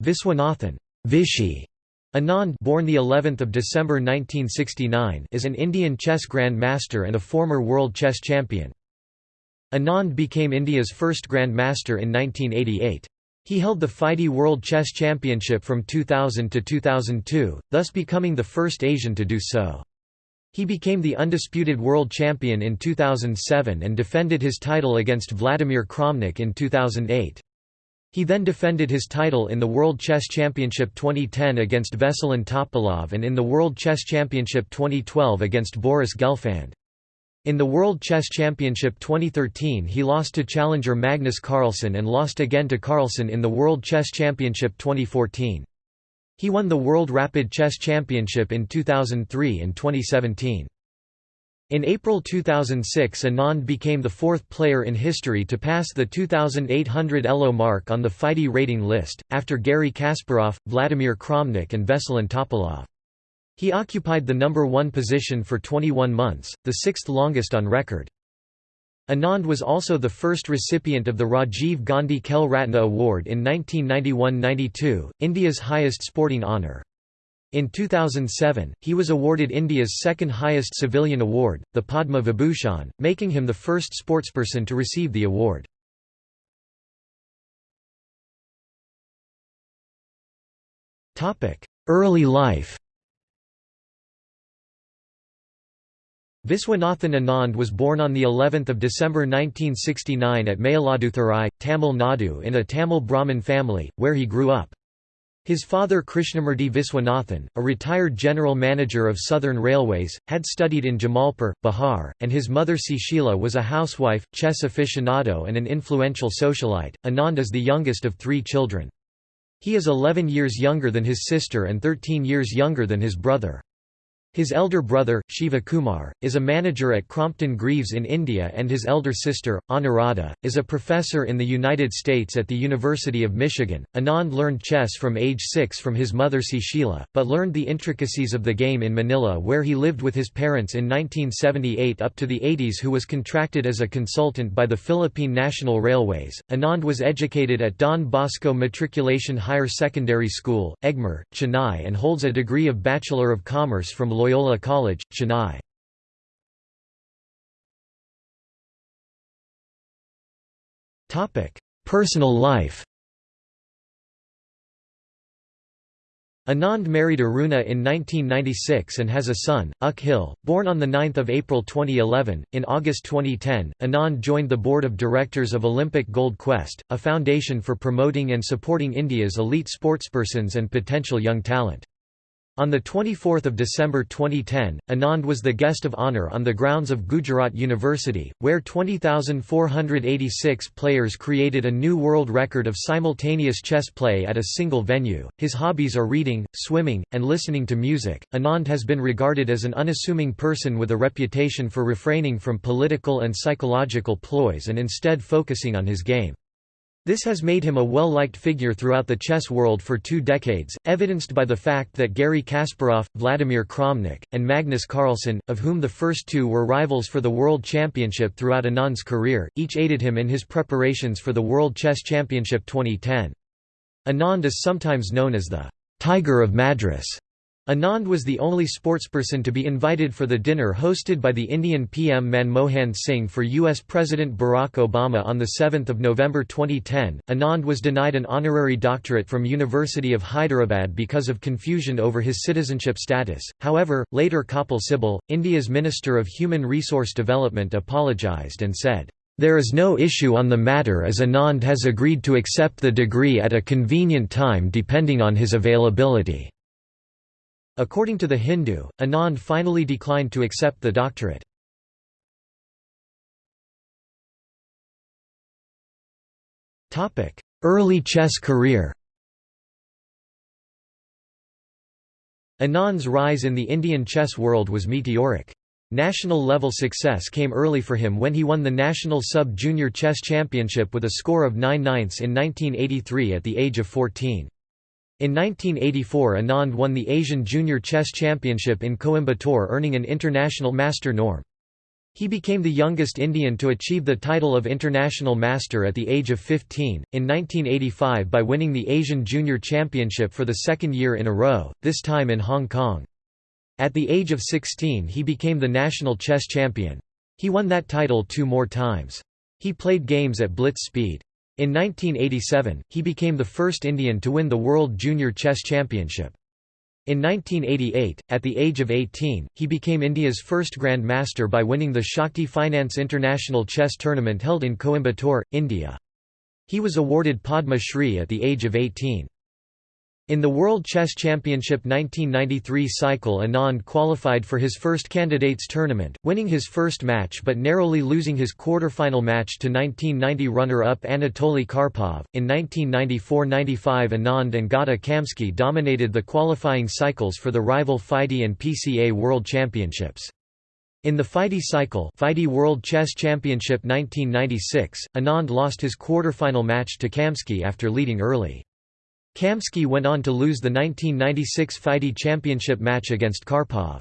Viswanathan Vishy Anand born the 11th of December 1969 is an Indian chess grandmaster and a former world chess champion. Anand became India's first grandmaster in 1988. He held the FIDE World Chess Championship from 2000 to 2002, thus becoming the first Asian to do so. He became the undisputed world champion in 2007 and defended his title against Vladimir Kramnik in 2008. He then defended his title in the World Chess Championship 2010 against Veselin Topalov and in the World Chess Championship 2012 against Boris Gelfand. In the World Chess Championship 2013 he lost to challenger Magnus Carlsen and lost again to Carlsen in the World Chess Championship 2014. He won the World Rapid Chess Championship in 2003 and 2017. In April 2006 Anand became the fourth player in history to pass the 2,800 ELO mark on the FIDE rating list, after Garry Kasparov, Vladimir Kramnik and Veselin Topalov. He occupied the number one position for 21 months, the sixth longest on record. Anand was also the first recipient of the Rajiv Gandhi Khel Ratna Award in 1991–92, India's highest sporting honour. In 2007, he was awarded India's second highest civilian award, the Padma Vibhushan, making him the first sportsperson to receive the award. Early life Viswanathan Anand was born on the 11th of December 1969 at Mayiladuthurai, Tamil Nadu in a Tamil Brahmin family, where he grew up. His father Krishnamurti Viswanathan, a retired general manager of Southern Railways, had studied in Jamalpur, Bihar, and his mother Sushila was a housewife, chess aficionado and an influential socialite. Anand is the youngest of three children. He is 11 years younger than his sister and 13 years younger than his brother. His elder brother, Shiva Kumar, is a manager at Crompton Greaves in India and his elder sister, Anuradha, is a professor in the United States at the University of Michigan. Anand learned chess from age 6 from his mother Sushila, but learned the intricacies of the game in Manila where he lived with his parents in 1978 up to the 80s who was contracted as a consultant by the Philippine National Railways. Anand was educated at Don Bosco Matriculation Higher Secondary School, Egmore, Chennai and holds a degree of Bachelor of Commerce from Loyola College, Chennai. Personal life Anand married Aruna in 1996 and has a son, Akhil, born on 9 April 2011. In August 2010, Anand joined the board of directors of Olympic Gold Quest, a foundation for promoting and supporting India's elite sportspersons and potential young talent. On 24 December 2010, Anand was the guest of honour on the grounds of Gujarat University, where 20,486 players created a new world record of simultaneous chess play at a single venue. His hobbies are reading, swimming, and listening to music. Anand has been regarded as an unassuming person with a reputation for refraining from political and psychological ploys and instead focusing on his game. This has made him a well-liked figure throughout the chess world for two decades, evidenced by the fact that Garry Kasparov, Vladimir Kramnik, and Magnus Carlsen, of whom the first two were rivals for the World Championship throughout Anand's career, each aided him in his preparations for the World Chess Championship 2010. Anand is sometimes known as the «Tiger of Madras» Anand was the only sportsperson to be invited for the dinner hosted by the Indian PM Manmohan Singh for U.S. President Barack Obama on 7 November 2010. Anand was denied an honorary doctorate from University of Hyderabad because of confusion over his citizenship status. However, later Kapil Sibal, India's Minister of Human Resource Development apologized and said, there is no issue on the matter as Anand has agreed to accept the degree at a convenient time depending on his availability. According to The Hindu, Anand finally declined to accept the doctorate. Early chess career Anand's rise in the Indian chess world was meteoric. National-level success came early for him when he won the National Sub-Junior Chess Championship with a score of 9 ninths in 1983 at the age of 14. In 1984 Anand won the Asian Junior Chess Championship in Coimbatore earning an international master norm. He became the youngest Indian to achieve the title of International Master at the age of 15, in 1985 by winning the Asian Junior Championship for the second year in a row, this time in Hong Kong. At the age of 16 he became the national chess champion. He won that title two more times. He played games at blitz speed. In 1987, he became the first Indian to win the World Junior Chess Championship. In 1988, at the age of 18, he became India's first Grand Master by winning the Shakti Finance International Chess Tournament held in Coimbatore, India. He was awarded Padma Shri at the age of 18. In the World Chess Championship 1993 cycle Anand qualified for his first candidates tournament, winning his first match but narrowly losing his quarterfinal match to 1990 runner-up Anatoly Karpov. In 1994-95 Anand and Gata Kamsky dominated the qualifying cycles for the rival FIDE and PCA World Championships. In the FIDE cycle FIDE World Chess Championship 1996, Anand lost his quarterfinal match to Kamsky after leading early. Kamsky went on to lose the 1996 FIDE championship match against Karpov.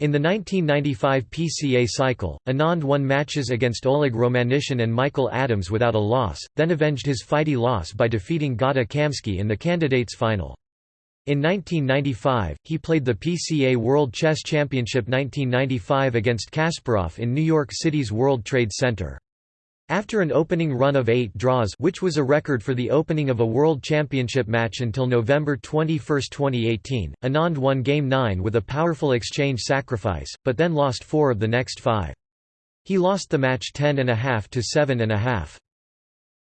In the 1995 PCA cycle, Anand won matches against Oleg Romanishin and Michael Adams without a loss, then avenged his FIDE loss by defeating Gata Kamsky in the candidates final. In 1995, he played the PCA World Chess Championship 1995 against Kasparov in New York City's World Trade Center. After an opening run of eight draws which was a record for the opening of a World Championship match until November 21, 2018, Anand won Game 9 with a powerful exchange sacrifice, but then lost four of the next five. He lost the match 10.5 to 7.5.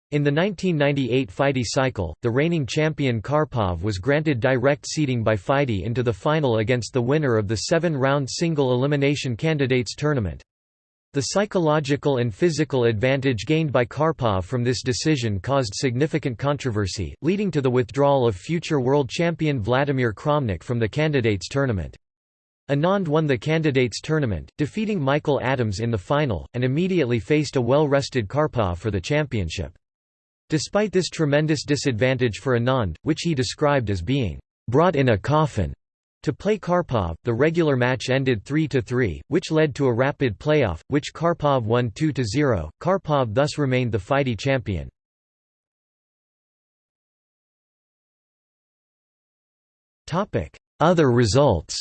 In the 1998 FIDE cycle, the reigning champion Karpov was granted direct seeding by FIDE into the final against the winner of the seven-round single elimination candidates tournament. The psychological and physical advantage gained by Karpov from this decision caused significant controversy, leading to the withdrawal of future world champion Vladimir Kramnik from the candidates tournament. Anand won the candidates tournament, defeating Michael Adams in the final, and immediately faced a well-rested Karpov for the championship. Despite this tremendous disadvantage for Anand, which he described as being brought in a coffin, to play Karpov, the regular match ended 3–3, which led to a rapid playoff, which Karpov won 2–0. Karpov thus remained the FIDE champion. Other results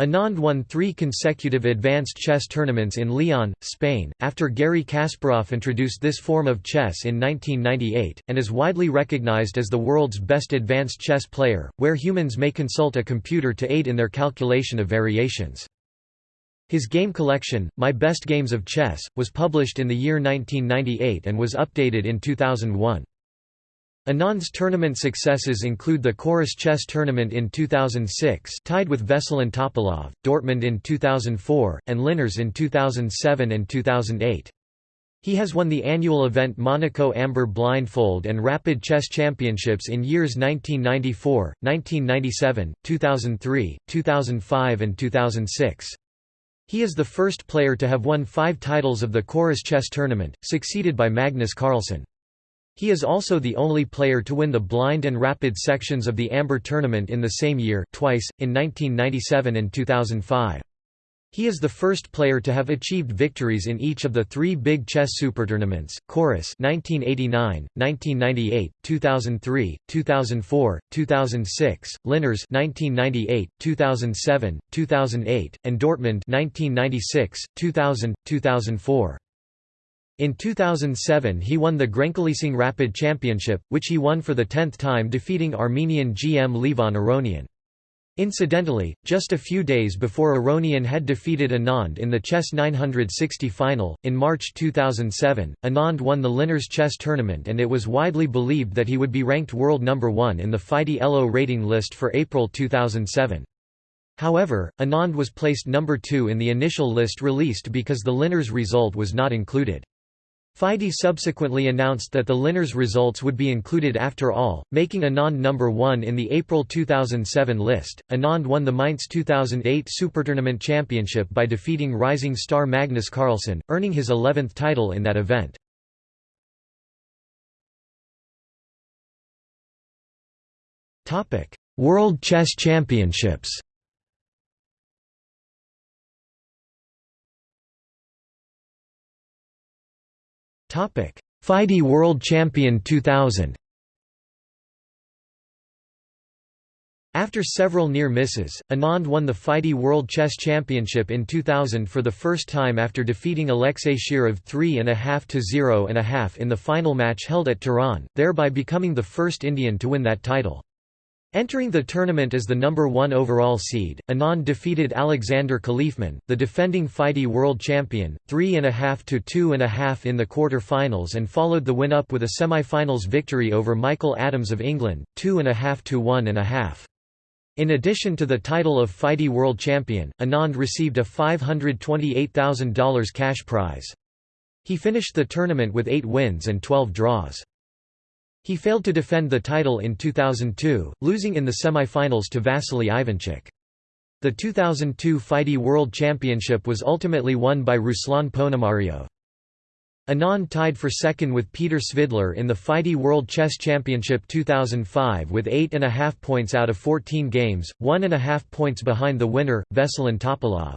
Anand won three consecutive advanced chess tournaments in León, Spain, after Garry Kasparov introduced this form of chess in 1998, and is widely recognized as the world's best advanced chess player, where humans may consult a computer to aid in their calculation of variations. His game collection, My Best Games of Chess, was published in the year 1998 and was updated in 2001. Anand's tournament successes include the Corus Chess Tournament in 2006 tied with Veselin Topalov, Dortmund in 2004, and Linares in 2007 and 2008. He has won the annual event Monaco Amber Blindfold and Rapid Chess Championships in years 1994, 1997, 2003, 2005 and 2006. He is the first player to have won five titles of the Corus Chess Tournament, succeeded by Magnus Carlsen. He is also the only player to win the blind and rapid sections of the Amber tournament in the same year twice, in 1997 and 2005. He is the first player to have achieved victories in each of the three big chess supertournaments, Corus 1989, 1998, 2003, 2004, 2006, Linares 1998, 2007, 2008, and Dortmund 1996, 2000, 2004. In 2007 he won the Grenke Leasing Rapid Championship, which he won for the tenth time defeating Armenian GM Levon Aronian. Incidentally, just a few days before Aronian had defeated Anand in the Chess 960 final, in March 2007, Anand won the Linares chess tournament and it was widely believed that he would be ranked world number one in the FIDE ELO rating list for April 2007. However, Anand was placed number two in the initial list released because the Linares result was not included. FIDE subsequently announced that the Linares results would be included after all, making Anand number 1 in the April 2007 list. Anand won the Mainz 2008 Supertournament Championship by defeating rising star Magnus Carlsen, earning his 11th title in that event. World Chess Championships FIDE World Champion 2000 After several near misses, Anand won the FIDE World Chess Championship in 2000 for the first time after defeating Alexei Shirov 3.5 to 0.5 in the final match held at Tehran, thereby becoming the first Indian to win that title. Entering the tournament as the number one overall seed, Anand defeated Alexander Khalifman, the defending FIDE world champion, 3.5 to 2.5 in the quarter-finals and followed the win-up with a semi-finals victory over Michael Adams of England, 2.5 to 1.5. In addition to the title of FIDE World Champion, Anand received a $528,000 cash prize. He finished the tournament with 8 wins and 12 draws. He failed to defend the title in 2002, losing in the semi-finals to Vasily Ivanchuk. The 2002 FIDE World Championship was ultimately won by Ruslan Ponomariov. Anand tied for second with Peter Svidler in the FIDE World Chess Championship 2005 with 8.5 points out of 14 games, 1.5 points behind the winner, Veselin Topalov.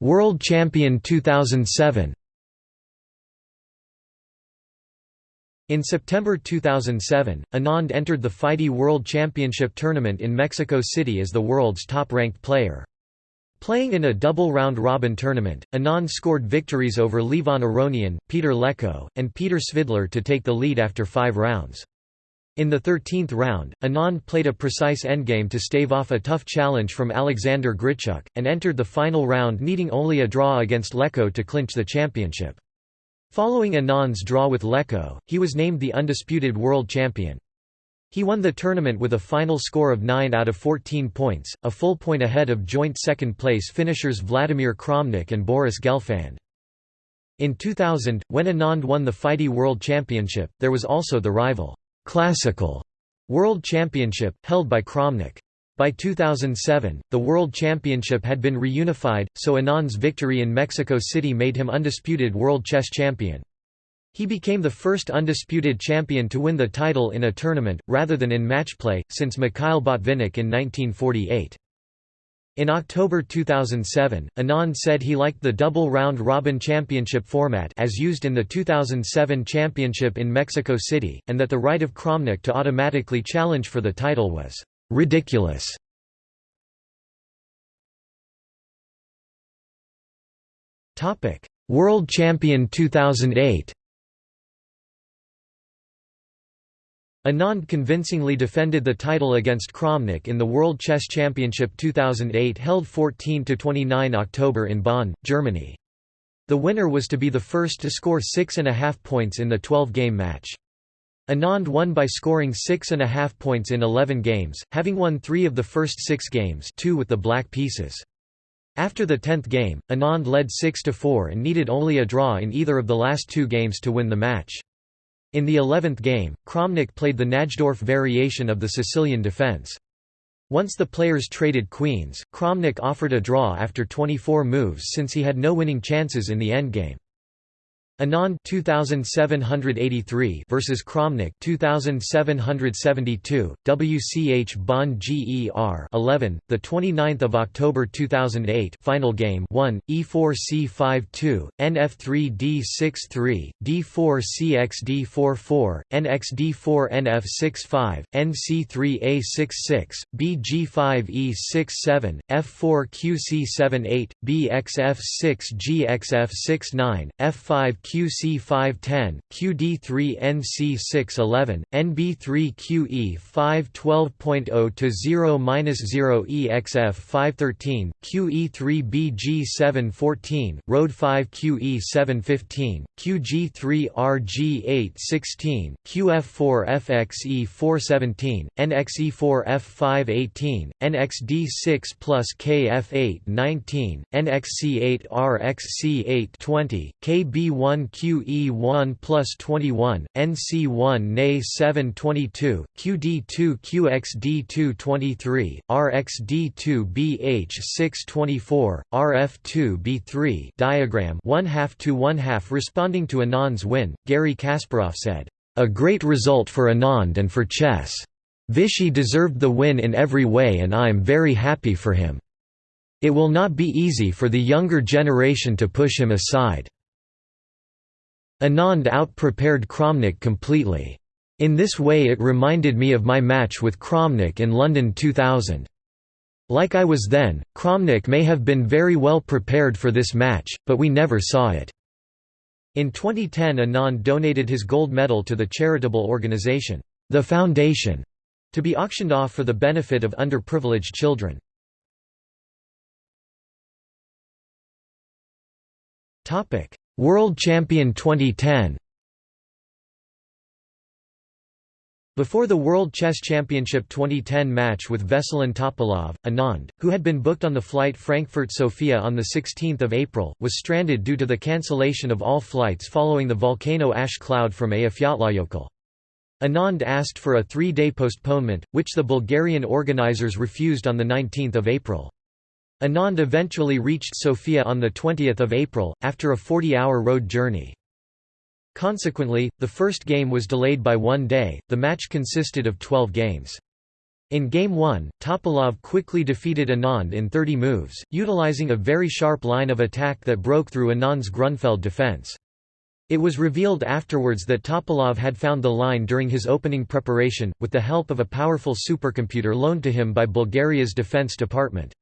World Champion 2007 In September 2007, Anand entered the FIDE World Championship tournament in Mexico City as the world's top-ranked player. Playing in a double round-robin tournament, Anand scored victories over Levon Aronian, Peter Leko, and Peter Svidler to take the lead after five rounds. In the 13th round, Anand played a precise endgame to stave off a tough challenge from Alexander Grischuk, and entered the final round needing only a draw against Leko to clinch the championship. Following Anand's draw with Leko, he was named the undisputed world champion. He won the tournament with a final score of 9 out of 14 points, a full point ahead of joint second-place finishers Vladimir Kramnik and Boris Gelfand. In 2000, when Anand won the FIDE World Championship, there was also the rival, Classical World Championship, held by Kramnik. By 2007, the World Championship had been reunified, so Anand's victory in Mexico City made him undisputed World Chess Champion. He became the first undisputed champion to win the title in a tournament, rather than in matchplay, since Mikhail Botvinnik in 1948. In October 2007, Anand said he liked the double round-robin championship format as used in the 2007 championship in Mexico City, and that the right of Kramnik to automatically challenge for the title was «ridiculous». World champion 2008 Anand convincingly defended the title against Kramnik in the World Chess Championship 2008 held 14–29 October in Bonn, Germany. The winner was to be the first to score six and a half points in the 12-game match. Anand won by scoring six and a half points in 11 games, having won three of the first six games two with the black pieces. After the tenth game, Anand led 6–4 and needed only a draw in either of the last two games to win the match. In the eleventh game, Kramnik played the Najdorf variation of the Sicilian defense. Once the players traded queens, Kramnik offered a draw after 24 moves since he had no winning chances in the endgame. Anand 2783 versus Kramnik 2772 WCH Bonn GER 11 the 29th of October 2008 final game 1 E4C52 NF3D63 D4CXD44 NXD4 NF65 NC3A66 BG5E67 F4QC78 BXF6GXF69 F5 QC510, QD3NC611, NB3QE512.0 to 0-0EXF513, QE3BG714, Road 5 QE715, QG3RG816, QF4FXE417, NXE4F518, NXD6 plus KF819, NXC8RXC820, KB1 QE1 plus 21, NC1 NA 722, QD2 QXD2 23, RXD2 BH 624, RF2 B3 diagram 1 half to 1 half responding to Anand's win, Garry Kasparov said, "A great result for Anand and for chess. Vishy deserved the win in every way and I'm very happy for him." It will not be easy for the younger generation to push him aside." Anand out-prepared Kramnik completely. In this way it reminded me of my match with Kramnik in London 2000. Like I was then, Kramnik may have been very well prepared for this match, but we never saw it." In 2010 Anand donated his gold medal to the charitable organisation, The Foundation, to be auctioned off for the benefit of underprivileged children. World Champion 2010 Before the World Chess Championship 2010 match with Veselin Topalov, Anand, who had been booked on the flight Frankfurt-Sofia on 16 April, was stranded due to the cancellation of all flights following the volcano ash cloud from Eyjafjallajökull. Anand asked for a three-day postponement, which the Bulgarian organizers refused on 19 April. Anand eventually reached Sofia on 20 April, after a 40-hour road journey. Consequently, the first game was delayed by one day, the match consisted of 12 games. In Game 1, Topalov quickly defeated Anand in 30 moves, utilizing a very sharp line of attack that broke through Anand's Grunfeld defense. It was revealed afterwards that Topalov had found the line during his opening preparation, with the help of a powerful supercomputer loaned to him by Bulgaria's defense department.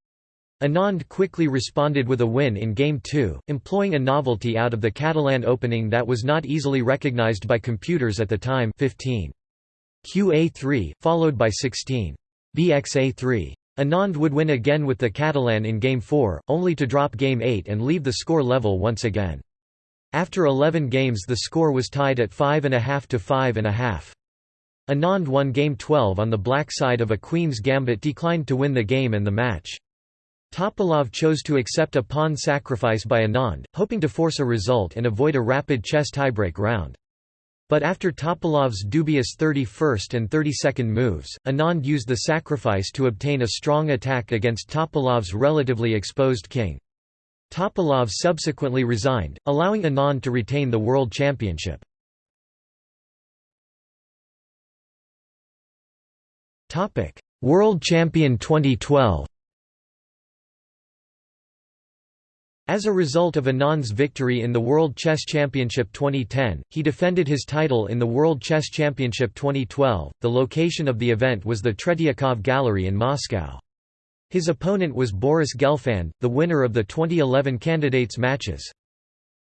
Anand quickly responded with a win in Game 2, employing a novelty out of the Catalan opening that was not easily recognized by computers at the time 15. QA3, followed by 16. BXA3. Anand would win again with the Catalan in Game 4, only to drop Game 8 and leave the score level once again. After 11 games the score was tied at 5.5 to 5.5. Anand won Game 12 on the black side of a Queen's Gambit declined to win the game and the match. Topalov chose to accept a pawn sacrifice by Anand, hoping to force a result and avoid a rapid chess tiebreak round. But after Topalov's dubious 31st and 32nd moves, Anand used the sacrifice to obtain a strong attack against Topalov's relatively exposed king. Topalov subsequently resigned, allowing Anand to retain the world championship. World champion 2012 As a result of Anand's victory in the World Chess Championship 2010, he defended his title in the World Chess Championship 2012. The location of the event was the Tretiakov Gallery in Moscow. His opponent was Boris Gelfand, the winner of the 2011 candidates matches.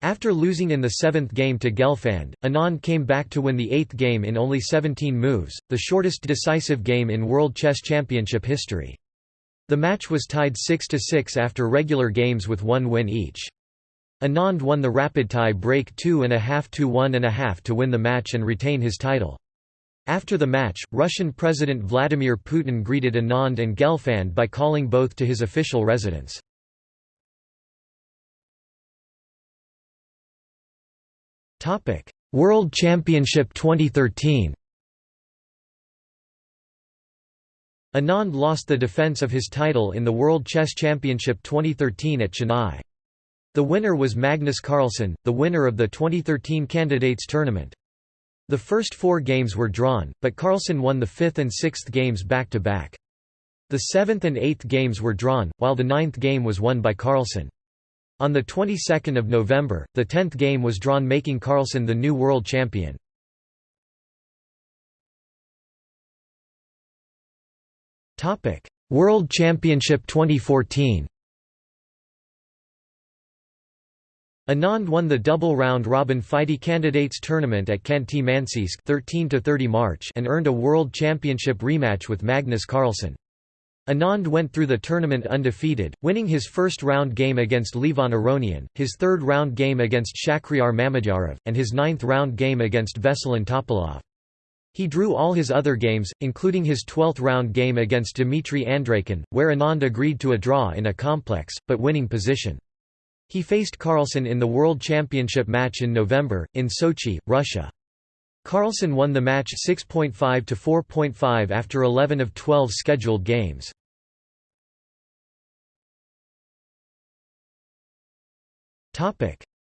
After losing in the seventh game to Gelfand, Anand came back to win the eighth game in only 17 moves, the shortest decisive game in World Chess Championship history. The match was tied 6–6 after regular games with one win each. Anand won the rapid tie break 2.5 to 1.5 to win the match and retain his title. After the match, Russian President Vladimir Putin greeted Anand and Gelfand by calling both to his official residence. World Championship 2013 Anand lost the defense of his title in the World Chess Championship 2013 at Chennai. The winner was Magnus Carlsen, the winner of the 2013 Candidates Tournament. The first four games were drawn, but Carlsen won the fifth and sixth games back-to-back. -back. The seventh and eighth games were drawn, while the ninth game was won by Carlsen. On the 22nd of November, the tenth game was drawn making Carlsen the new world champion. Topic: World Championship 2014. Anand won the double round robin FIDE candidates tournament at Khanty-Mansiysk 13 to 30 March and earned a world championship rematch with Magnus Carlsen. Anand went through the tournament undefeated, winning his first round game against Levon Aronian, his third round game against Shakhriyar Mamedyarov, and his ninth round game against Veselin Topalov. He drew all his other games, including his 12th round game against Dmitry Andreykin, where Anand agreed to a draw in a complex, but winning position. He faced Carlsen in the World Championship match in November, in Sochi, Russia. Carlsen won the match 6.5 to 4.5 after 11 of 12 scheduled games.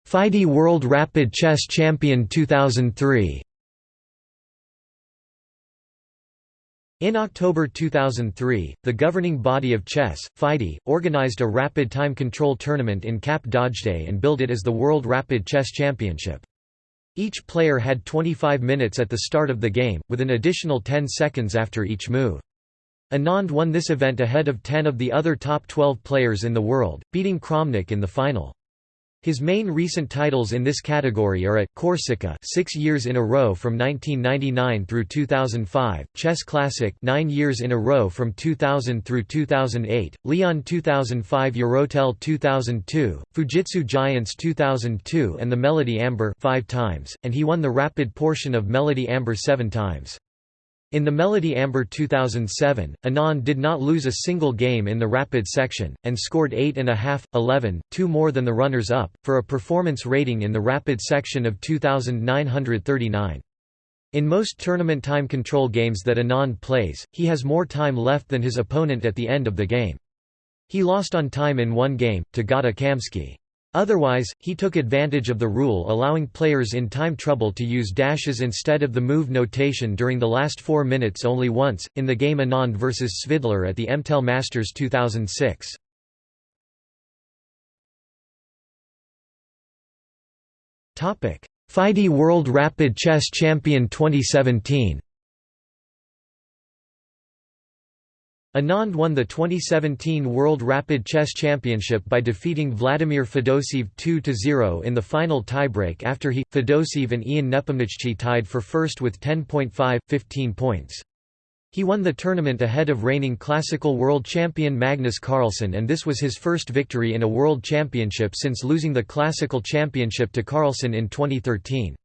FIDE World Rapid Chess Champion 2003 In October 2003, the governing body of chess, FIDE, organized a rapid time control tournament in Cap d'Agde and billed it as the World Rapid Chess Championship. Each player had 25 minutes at the start of the game, with an additional 10 seconds after each move. Anand won this event ahead of 10 of the other top 12 players in the world, beating Kramnik in the final. His main recent titles in this category are at Corsica 6 years in a row from 1999 through 2005, Chess Classic 9 years in a row from 2000 through 2008, León 2005 Eurotel 2002, Fujitsu Giants 2002 and the Melody Amber 5 times, and he won the rapid portion of Melody Amber 7 times. In the Melody Amber 2007, Anand did not lose a single game in the rapid section, and scored 8.5, 11, 2 more than the runners-up, for a performance rating in the rapid section of 2939. In most tournament time control games that Anand plays, he has more time left than his opponent at the end of the game. He lost on time in one game, to Gata Kamsky. Otherwise, he took advantage of the rule allowing players in time trouble to use dashes instead of the move notation during the last four minutes only once, in the game Anand vs Svidler at the MTEL Masters 2006. FIDE World Rapid Chess Champion 2017 Anand won the 2017 World Rapid Chess Championship by defeating Vladimir Fedoseev 2–0 in the final tiebreak after he, Fedoseev and Ian Nepomniachtchi tied for first with 10.5, 15 points. He won the tournament ahead of reigning classical world champion Magnus Carlsen and this was his first victory in a world championship since losing the classical championship to Carlsen in 2013.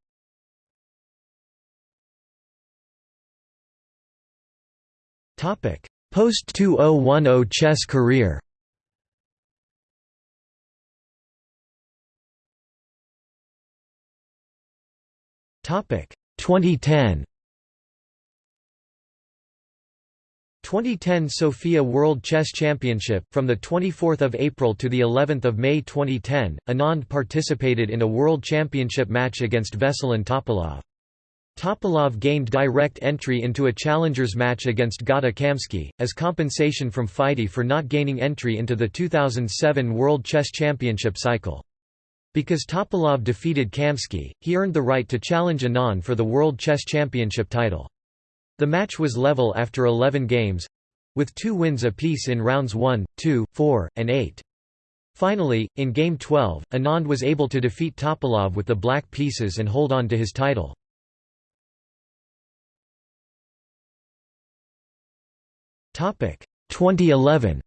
Topic Post-2010 chess career. Topic 2010 2010 Sofia World Chess Championship. From the 24th of April to the 11th of May 2010 Anand participated in a world championship match against Veselin Topalov Topalov gained direct entry into a challengers match against Gata Kamsky, as compensation from FIDE for not gaining entry into the 2007 World Chess Championship cycle. Because Topalov defeated Kamsky, he earned the right to challenge Anand for the World Chess Championship title. The match was level after 11 games—with two wins apiece in rounds 1, 2, 4, and 8. Finally, in Game 12, Anand was able to defeat Topalov with the black pieces and hold on to his title. 2011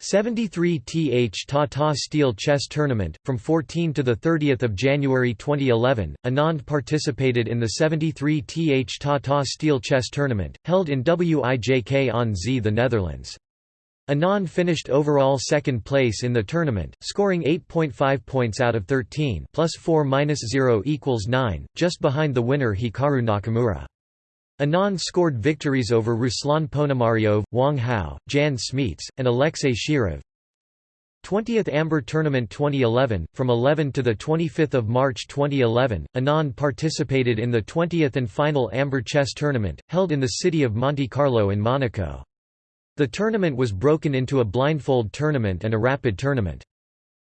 73th Tata Steel Chess Tournament from 14 to the 30th of January 2011 Anand participated in the 73th Tata Steel Chess Tournament held in Wijk aan Zee the Netherlands. Anand finished overall second place in the tournament, scoring 8.5 points out of 13 plus 4 minus 0 equals 9, just behind the winner Hikaru Nakamura. Anand scored victories over Ruslan Ponomariov, Wang Hao, Jan Smeets, and Alexei Shirov. 20th Amber Tournament 2011 From 11 to 25 March 2011, Anand participated in the 20th and final Amber Chess Tournament, held in the city of Monte Carlo in Monaco. The tournament was broken into a blindfold tournament and a rapid tournament.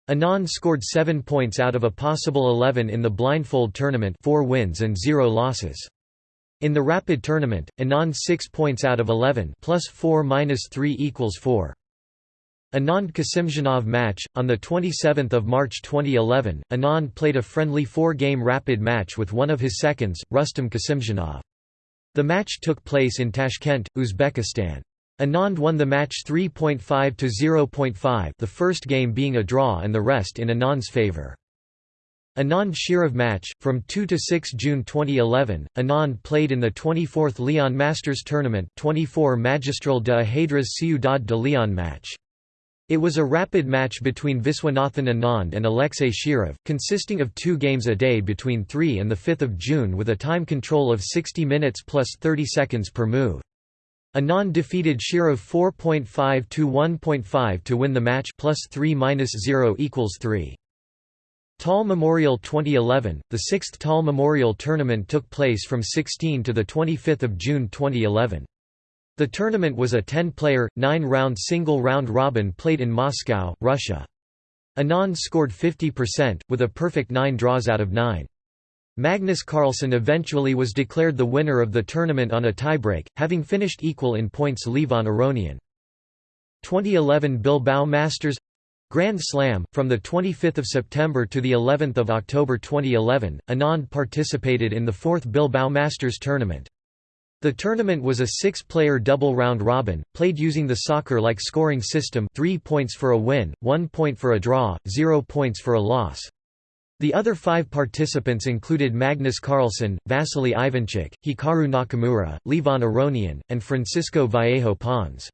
Anand scored 7 points out of a possible 11 in the blindfold tournament 4 wins and 0 losses. In the rapid tournament, Anand 6 points out of 11 plus 4 minus 3 equals 4. Anand Kasimdzhanov match on the 27th of March 2011, Anand played a friendly four-game rapid match with one of his seconds, Rustam Kasimdzhanov. The match took place in Tashkent, Uzbekistan. Anand won the match 3.5 to 0.5, the first game being a draw and the rest in Anand's favor. Anand Shirov match, from 2 to 6 June 2011, Anand played in the 24th León Masters Tournament 24 Magistral de Ajedrez Ciudad de Leon match. It was a rapid match between Viswanathan Anand and Alexei Shirov, consisting of two games a day between 3 and 5 June with a time control of 60 minutes plus 30 seconds per move. Anand defeated Shirov 4.5 to 1.5 to win the match plus 3 0 equals 3. Tal Memorial 2011 The sixth Tal Memorial Tournament took place from 16 to 25 June 2011. The tournament was a 10-player, 9-round single round robin played in Moscow, Russia. Anand scored 50%, with a perfect 9 draws out of 9. Magnus Carlsen eventually was declared the winner of the tournament on a tiebreak, having finished equal in points Levon Aronian. 2011 Bilbao Masters Grand Slam from the 25th of September to the 11th of October 2011 Anand participated in the 4th Bilbao Masters tournament the tournament was a six-player double round robin, played using the soccer-like scoring system 3 points for a win, 1 point for a draw, 0 points for a loss. The other five participants included Magnus Carlsen, Vasily Ivanchuk, Hikaru Nakamura, Levon Aronian, and Francisco Vallejo Pons.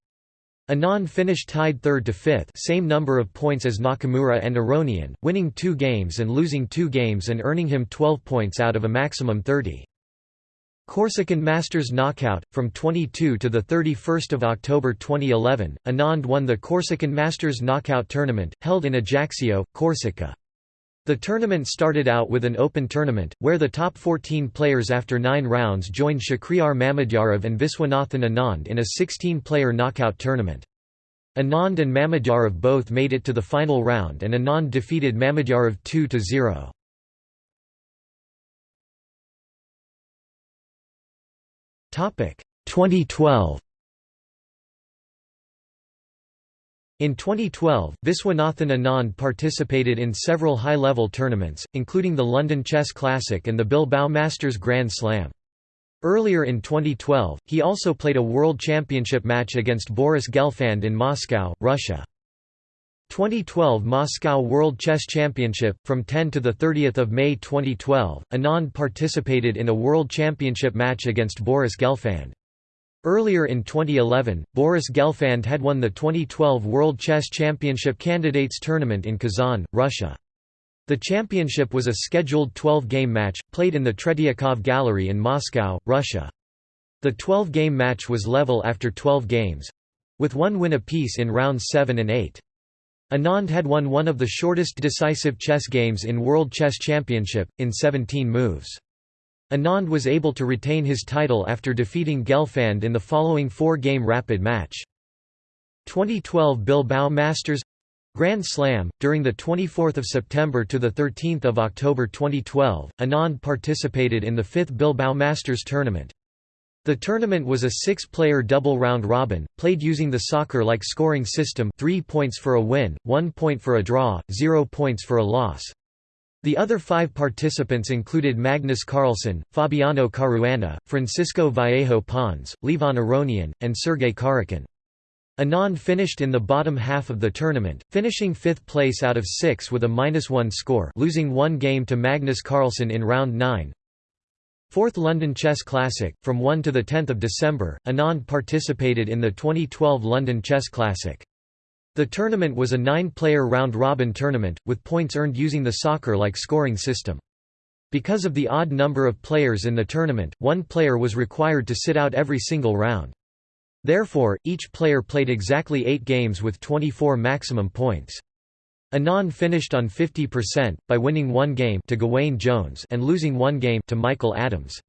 Anand finished tied third to fifth same number of points as Nakamura and Aronian, winning two games and losing two games and earning him 12 points out of a maximum 30. Corsican Masters Knockout from 22 to the 31st of October 2011. Anand won the Corsican Masters Knockout tournament held in Ajaccio, Corsica. The tournament started out with an open tournament, where the top 14 players after nine rounds joined Shakhriyar Mamedyarov and Viswanathan Anand in a 16-player knockout tournament. Anand and Mamedyarov both made it to the final round and Anand defeated Mamedyarov 2–0. Topic 2012 In 2012, Viswanathan Anand participated in several high-level tournaments, including the London Chess Classic and the Bilbao Masters Grand Slam. Earlier in 2012, he also played a World Championship match against Boris Gelfand in Moscow, Russia. 2012 Moscow World Chess Championship from 10 to the 30th of May 2012 Anand participated in a world championship match against Boris Gelfand Earlier in 2011 Boris Gelfand had won the 2012 World Chess Championship Candidates Tournament in Kazan Russia. The championship was a scheduled 12-game match played in the Tretiakov Gallery in Moscow Russia. The 12-game match was level after 12 games with one win apiece in rounds 7 and 8 Anand had won one of the shortest decisive chess games in World Chess Championship, in 17 moves. Anand was able to retain his title after defeating Gelfand in the following four-game rapid match. 2012 Bilbao Masters Grand Slam during the 24th of September to the 13th of October 2012 Anand participated in the 5th Bilbao Masters tournament the tournament was a six-player double round robin, played using the soccer-like scoring system 3 points for a win, 1 point for a draw, 0 points for a loss. The other five participants included Magnus Carlsen, Fabiano Caruana, Francisco Vallejo Pons, Levon Aronian, and Sergei Karjakin. Anand finished in the bottom half of the tournament, finishing fifth place out of six with a minus-one score losing one game to Magnus Carlsen in round 9, Fourth London Chess Classic, from 1 to 10 December, Anand participated in the 2012 London Chess Classic. The tournament was a nine-player round-robin tournament, with points earned using the soccer-like scoring system. Because of the odd number of players in the tournament, one player was required to sit out every single round. Therefore, each player played exactly eight games with 24 maximum points. Anand finished on 50%, by winning one game to Gawain Jones and losing one game to Michael Adams.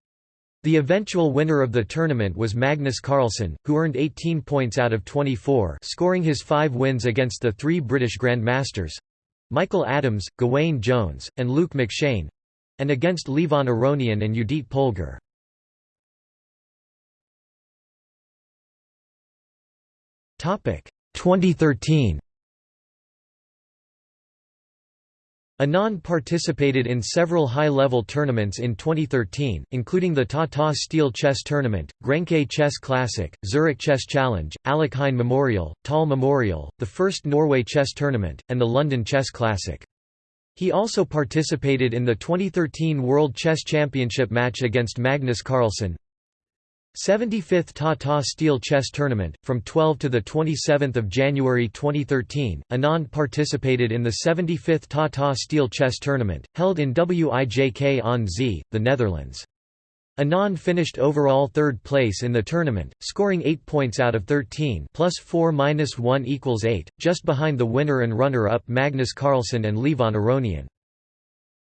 The eventual winner of the tournament was Magnus Carlsen, who earned 18 points out of 24 scoring his five wins against the three British Grandmasters—Michael Adams, Gawain Jones, and Luke McShane—and against Levon Aronian and Judit Polgar. Topic 2013 Anand participated in several high-level tournaments in 2013, including the Tata Steel Chess Tournament, Grenke Chess Classic, Zurich Chess Challenge, Alekhine Memorial, Tal Memorial, the first Norway Chess Tournament, and the London Chess Classic. He also participated in the 2013 World Chess Championship match against Magnus Carlsen, 75th Tata Steel Chess Tournament, from 12 to 27 January 2013, Anand participated in the 75th Tata Steel Chess Tournament, held in Wijk aan Zee, the Netherlands. Anand finished overall third place in the tournament, scoring 8 points out of 13 plus 4 minus 1 equals 8, just behind the winner and runner-up Magnus Carlsen and Levon Aronian.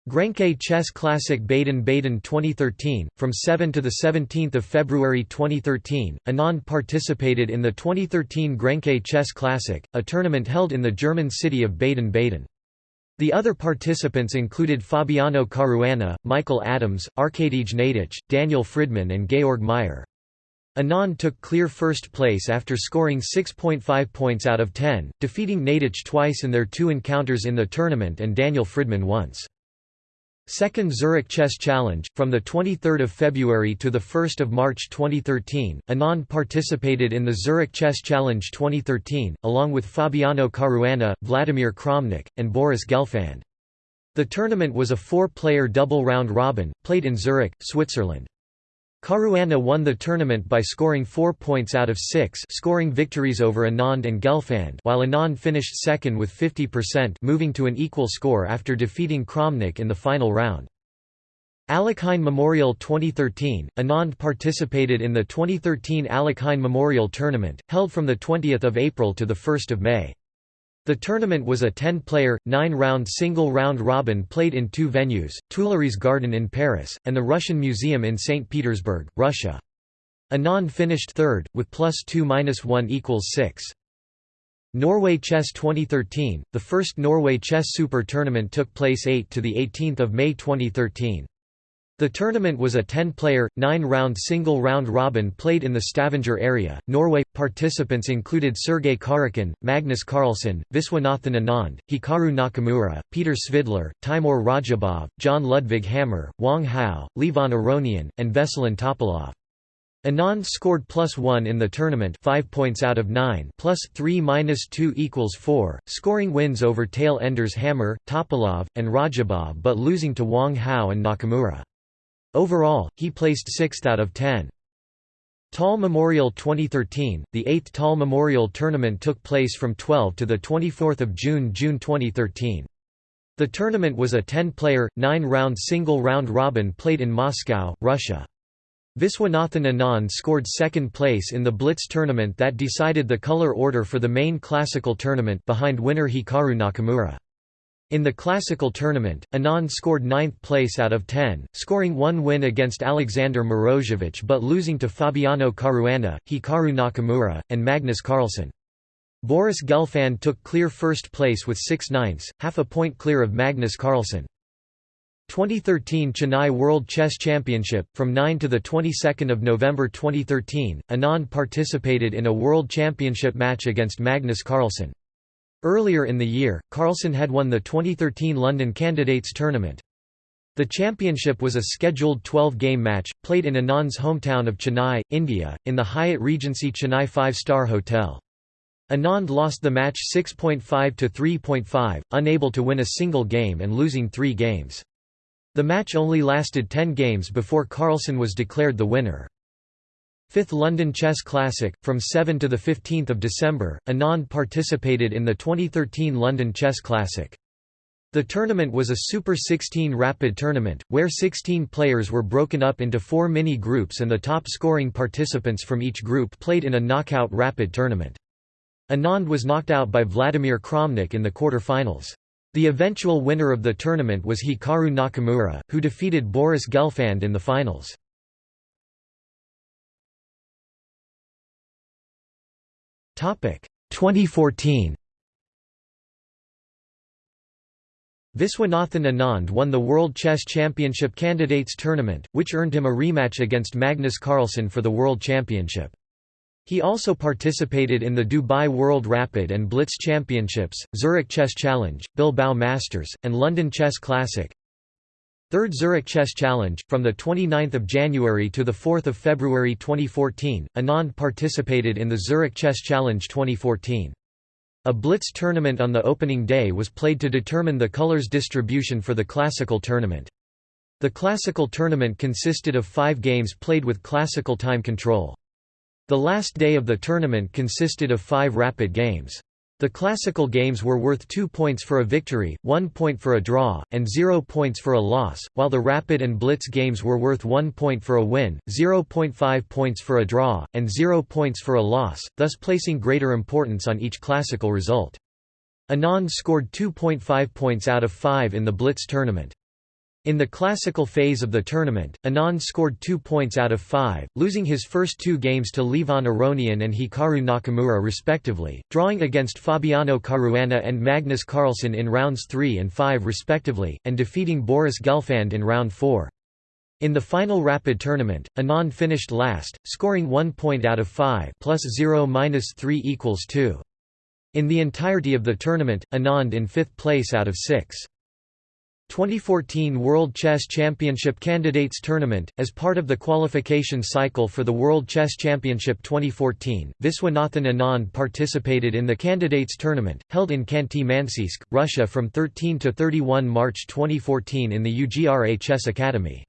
Grenke Chess Classic Baden-Baden 2013 from 7 to the 17th of February 2013 Anand participated in the 2013 Grenke Chess Classic a tournament held in the German city of Baden-Baden the other participants included Fabiano Caruana, Michael Adams, Arkadij Naiditsch, Daniel Fridman and Georg Meier. Anand took clear first place after scoring 6.5 points out of 10 defeating Naiditsch twice in their two encounters in the tournament and Daniel Fridman once Second Zurich Chess Challenge, from 23 February to 1 March 2013, Anand participated in the Zurich Chess Challenge 2013, along with Fabiano Caruana, Vladimir Kramnik, and Boris Gelfand. The tournament was a four-player double round-robin, played in Zurich, Switzerland. Caruana won the tournament by scoring 4 points out of 6 scoring victories over Anand and Gelfand while Anand finished second with 50% moving to an equal score after defeating Kramnik in the final round. Alekhine Memorial 2013 Anand participated in the 2013 Alekhine Memorial Tournament, held from 20 April to 1 May. The tournament was a 10-player, 9-round single round-robin played in two venues, Tuileries Garden in Paris, and the Russian Museum in St. Petersburg, Russia. Anand finished third, with plus 2 minus 1 equals 6. Norway Chess 2013, the first Norway Chess Super Tournament took place 8 to 18 May 2013. The tournament was a 10-player, 9-round single round-robin played in the Stavanger area, Norway. Participants included Sergei Karjakin, Magnus Carlsen, Viswanathan Anand, Hikaru Nakamura, Peter Svidler, Teimour Radjabov, Jon Ludvig Hammer, Wang Hao, Levon Aronian, and Veselin Topalov. Anand scored plus 1 in the tournament 5 points out of 9 plus 3 minus 2 equals 4, scoring wins over tail enders Hammer, Topalov, and Rajabov but losing to Wang Hao and Nakamura. Overall, he placed sixth out of ten. Tal Memorial 2013, the 8th Tal Memorial Tournament took place from 12 to 24 June June 2013. The tournament was a 10-player, 9-round single round-robin played in Moscow, Russia. Viswanathan Anand scored second place in the Blitz tournament that decided the color order for the main classical tournament behind winner Hikaru Nakamura. In the classical tournament, Anand scored ninth place out of 10, scoring one win against Alexander Morozevich but losing to Fabiano Caruana, Hikaru Nakamura, and Magnus Carlsen. Boris Gelfand took clear first place with 6 ninths, half a point clear of Magnus Carlsen. 2013 Chennai World Chess Championship from 9 to the 22nd of November 2013 Anand participated in a world championship match against Magnus Carlsen Earlier in the year, Carlsen had won the 2013 London Candidates Tournament. The championship was a scheduled 12-game match, played in Anand's hometown of Chennai, India, in the Hyatt Regency Chennai five-star hotel. Anand lost the match 6.5 to 3.5, unable to win a single game and losing three games. The match only lasted 10 games before Carlsen was declared the winner. 5th London Chess Classic, from 7 to 15 December, Anand participated in the 2013 London Chess Classic. The tournament was a Super 16 rapid tournament, where 16 players were broken up into four mini-groups and the top-scoring participants from each group played in a knockout rapid tournament. Anand was knocked out by Vladimir Kramnik in the quarter-finals. The eventual winner of the tournament was Hikaru Nakamura, who defeated Boris Gelfand in the finals. 2014 Viswanathan Anand won the World Chess Championship Candidates Tournament, which earned him a rematch against Magnus Carlsen for the World Championship. He also participated in the Dubai World Rapid and Blitz Championships, Zurich Chess Challenge, Bilbao Masters, and London Chess Classic. Third Zurich Chess Challenge, from 29 January to 4 February 2014, Anand participated in the Zurich Chess Challenge 2014. A blitz tournament on the opening day was played to determine the colors distribution for the classical tournament. The classical tournament consisted of five games played with classical time control. The last day of the tournament consisted of five rapid games. The classical games were worth 2 points for a victory, 1 point for a draw, and 0 points for a loss, while the rapid and blitz games were worth 1 point for a win, 0.5 points for a draw, and 0 points for a loss, thus placing greater importance on each classical result. Anand scored 2.5 points out of 5 in the blitz tournament. In the classical phase of the tournament, Anand scored two points out of five, losing his first two games to Levon Aronian and Hikaru Nakamura respectively, drawing against Fabiano Caruana and Magnus Carlsen in rounds 3 and 5 respectively, and defeating Boris Gelfand in round 4. In the final rapid tournament, Anand finished last, scoring 1 point out of 5 plus 0 minus 3 equals 2. In the entirety of the tournament, Anand in fifth place out of 6. 2014 World Chess Championship Candidates Tournament As part of the qualification cycle for the World Chess Championship 2014, Viswanathan Anand participated in the Candidates Tournament, held in Khanty-Mansiysk, Russia from 13 to 31 March 2014 in the UGRA Chess Academy.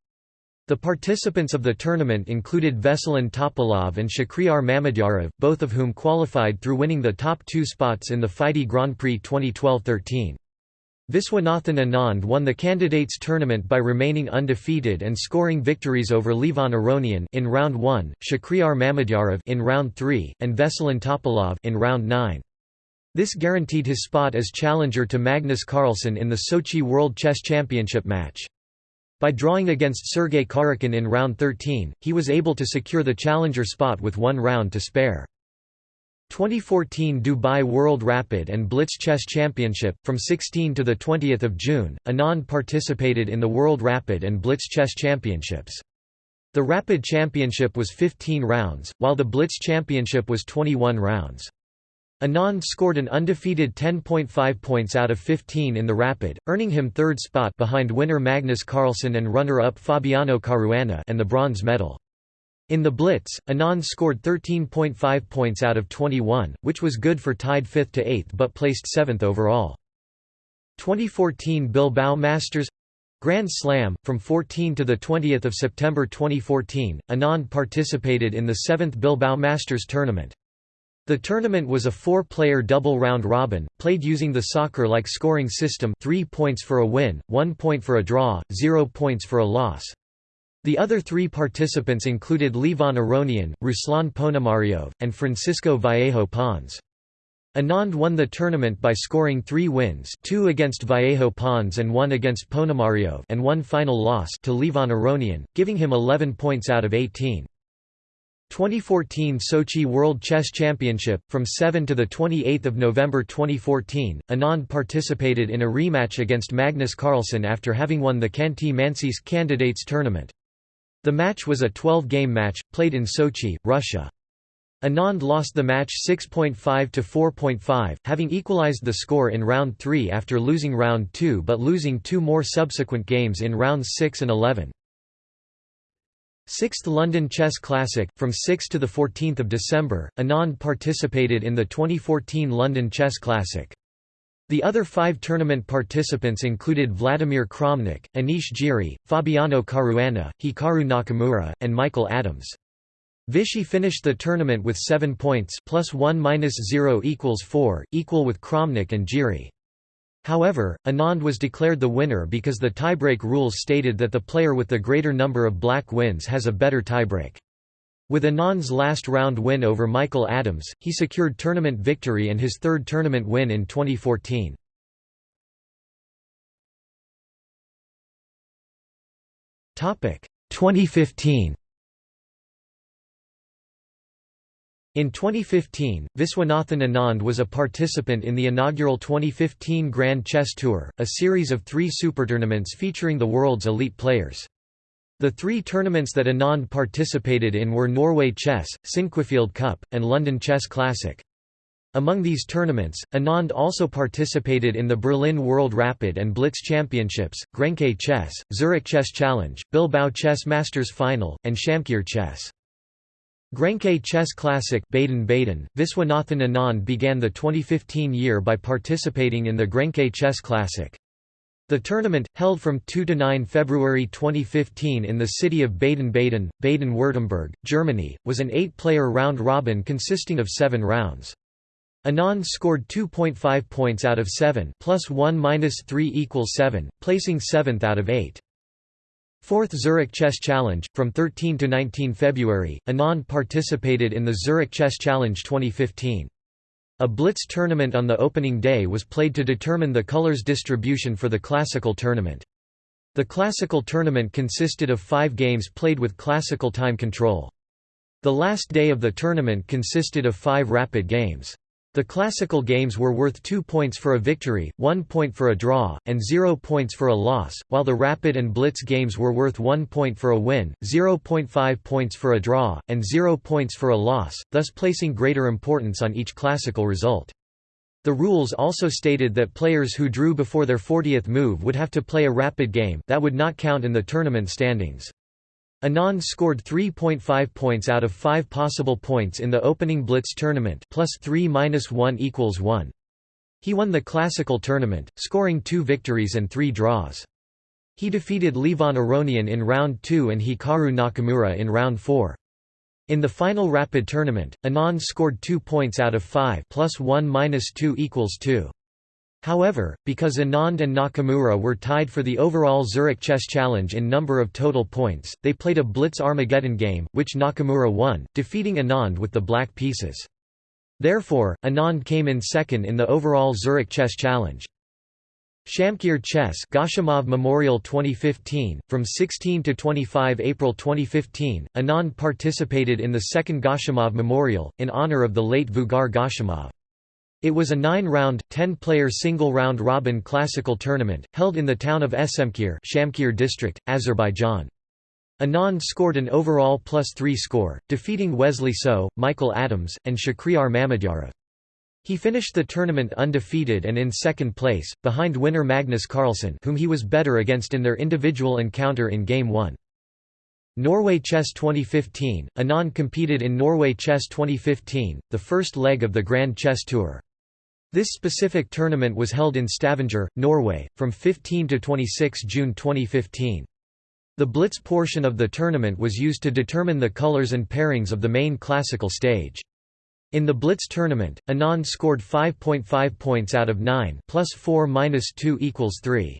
The participants of the tournament included Veselin Topalov and Shakhriyar Mamedyarov, both of whom qualified through winning the top two spots in the FIDE Grand Prix 2012-13. Viswanathan Anand won the candidates tournament by remaining undefeated and scoring victories over Levon Aronian in round 1, Shakhriyar Mamedyarov in round 3, and Veselin Topalov in round 9. This guaranteed his spot as challenger to Magnus Carlsen in the Sochi World Chess Championship match. By drawing against Sergei Karjakin in round 13, he was able to secure the challenger spot with one round to spare. 2014 Dubai World Rapid and Blitz Chess Championship from 16 to the 20th of June Anand participated in the World Rapid and Blitz Chess Championships. The Rapid Championship was 15 rounds while the Blitz Championship was 21 rounds. Anand scored an undefeated 10.5 points out of 15 in the Rapid earning him third spot behind winner Magnus Carlsen and runner-up Fabiano Caruana and the bronze medal in the Blitz, Anand scored 13.5 points out of 21, which was good for tied 5th to 8th but placed 7th overall. 2014 Bilbao Masters Grand Slam from 14 to 20 September 2014, Anand participated in the 7th Bilbao Masters tournament. The tournament was a four-player double round robin, played using the soccer-like scoring system 3 points for a win, 1 point for a draw, 0 points for a loss. The other three participants included Levon Aronian, Ruslan Ponomariov, and Francisco Vallejo Pons. Anand won the tournament by scoring three wins two against Vallejo Pons and one against Ponomariov and one final loss to Levon Aronian, giving him 11 points out of 18. 2014 Sochi World Chess Championship from 7 to the 28th of November 2014 Anand participated in a rematch against Magnus Carlsen after having won the Khanty-Mansiysk Candidates Tournament the match was a 12-game match, played in Sochi, Russia. Anand lost the match 6.5 to 4.5, having equalized the score in round 3 after losing round 2 but losing two more subsequent games in rounds 6 and 11. 6th London Chess Classic from 6 to the 14th of December Anand participated in the 2014 London Chess Classic the other five tournament participants included Vladimir Kramnik, Anish Giri, Fabiano Caruana, Hikaru Nakamura, and Michael Adams. Vishy finished the tournament with 7 points plus 1 minus 0 equals 4, equal with Kramnik and Giri. However, Anand was declared the winner because the tiebreak rules stated that the player with the greater number of black wins has a better tiebreak. With Anand's last round win over Michael Adams, he secured tournament victory and his third tournament win in 2014. Topic 2015. In 2015, Viswanathan Anand was a participant in the inaugural 2015 Grand Chess Tour, a series of three supertournaments featuring the world's elite players. The three tournaments that Anand participated in were Norway Chess, Sinquefield Cup, and London Chess Classic. Among these tournaments, Anand also participated in the Berlin World Rapid and Blitz Championships, Grenke Chess, Zurich Chess Challenge, Bilbao Chess Masters Final, and Shamkir Chess. Grenke Chess Classic Baden-Baden, Viswanathan Anand began the 2015 year by participating in the Grenke Chess Classic. The tournament, held from 2 to 9 February 2015 in the city of Baden-Baden, Baden-Württemberg, Germany, was an eight-player round-robin consisting of seven rounds. Anand scored 2.5 points out of 7 plus 1 minus 3 equals 7, placing 7th out of 8. Fourth Zurich Chess Challenge, from 13 to 19 February, Anand participated in the Zurich Chess Challenge 2015. A blitz tournament on the opening day was played to determine the colors distribution for the classical tournament. The classical tournament consisted of five games played with classical time control. The last day of the tournament consisted of five rapid games. The classical games were worth 2 points for a victory, 1 point for a draw, and 0 points for a loss, while the rapid and blitz games were worth 1 point for a win, 0.5 points for a draw, and 0 points for a loss, thus placing greater importance on each classical result. The rules also stated that players who drew before their 40th move would have to play a rapid game that would not count in the tournament standings. Anand scored 3.5 points out of 5 possible points in the opening Blitz tournament plus 3 minus 1 equals 1. He won the classical tournament, scoring two victories and three draws. He defeated Levon Aronian in round 2 and Hikaru Nakamura in round 4. In the final rapid tournament, Anand scored 2 points out of 5 plus 1 minus 2 equals 2. However, because Anand and Nakamura were tied for the overall Zurich Chess Challenge in number of total points, they played a Blitz Armageddon game, which Nakamura won, defeating Anand with the black pieces. Therefore, Anand came in second in the overall Zurich Chess Challenge. Shamkir Chess Gashimov Memorial 2015 from 16 to 25 April 2015 Anand participated in the second Gashimov Memorial in honor of the late Vugar Gashimov it was a 9-round 10-player single round robin classical tournament held in the town of Esemkir Shamkir district Azerbaijan Anand scored an overall plus 3 score defeating Wesley So Michael Adams and Shakhriyar Mamedyarov he finished the tournament undefeated and in second place, behind winner Magnus Carlsen whom he was better against in their individual encounter in Game 1. Norway Chess 2015 – Anand competed in Norway Chess 2015, the first leg of the Grand Chess Tour. This specific tournament was held in Stavanger, Norway, from 15 to 26 June 2015. The Blitz portion of the tournament was used to determine the colors and pairings of the main classical stage. In the Blitz tournament, Anand scored 5.5 points out of 9 plus 4 minus 2 equals 3.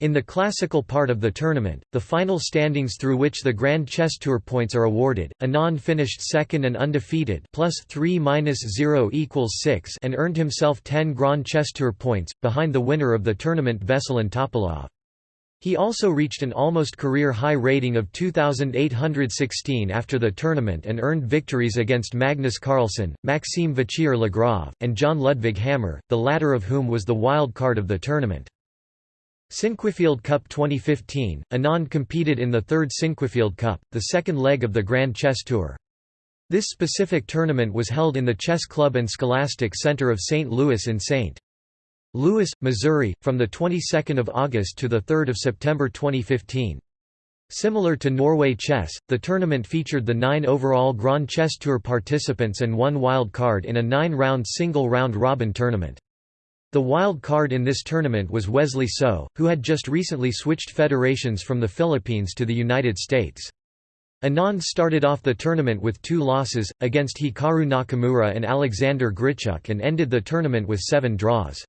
In the classical part of the tournament, the final standings through which the Grand Chess Tour points are awarded, Anand finished second and undefeated plus 3 minus 0 equals 6 and earned himself 10 Grand Chess Tour points, behind the winner of the tournament Veselin Topalov. He also reached an almost career-high rating of 2,816 after the tournament and earned victories against Magnus Carlsen, Maxime Vachier-Lagrave, and Jon Ludvig Hammer, the latter of whom was the wild card of the tournament. Sinquefield Cup 2015, Anand competed in the third Sinquefield Cup, the second leg of the Grand Chess Tour. This specific tournament was held in the Chess Club and Scholastic Center of St. Louis in St. Louis, Missouri, from the 22nd of August to the 3rd of September 2015. Similar to Norway Chess, the tournament featured the nine overall Grand Chess Tour participants and one wild card in a nine-round single round-robin tournament. The wild card in this tournament was Wesley So, who had just recently switched federations from the Philippines to the United States. Anand started off the tournament with two losses, against Hikaru Nakamura and Alexander Grischuk and ended the tournament with seven draws.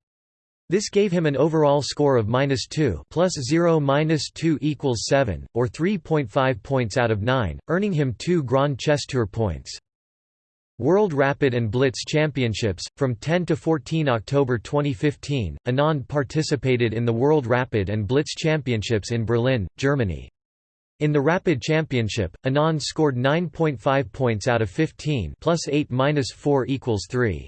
This gave him an overall score of minus 2 plus 0 minus 2 equals 7, or 3.5 points out of 9, earning him two Grand Chess Tour points. World Rapid and Blitz Championships, from 10 to 14 October 2015, Anand participated in the World Rapid and Blitz Championships in Berlin, Germany. In the Rapid Championship, Anand scored 9.5 points out of 15 plus 8 minus 4 equals 3.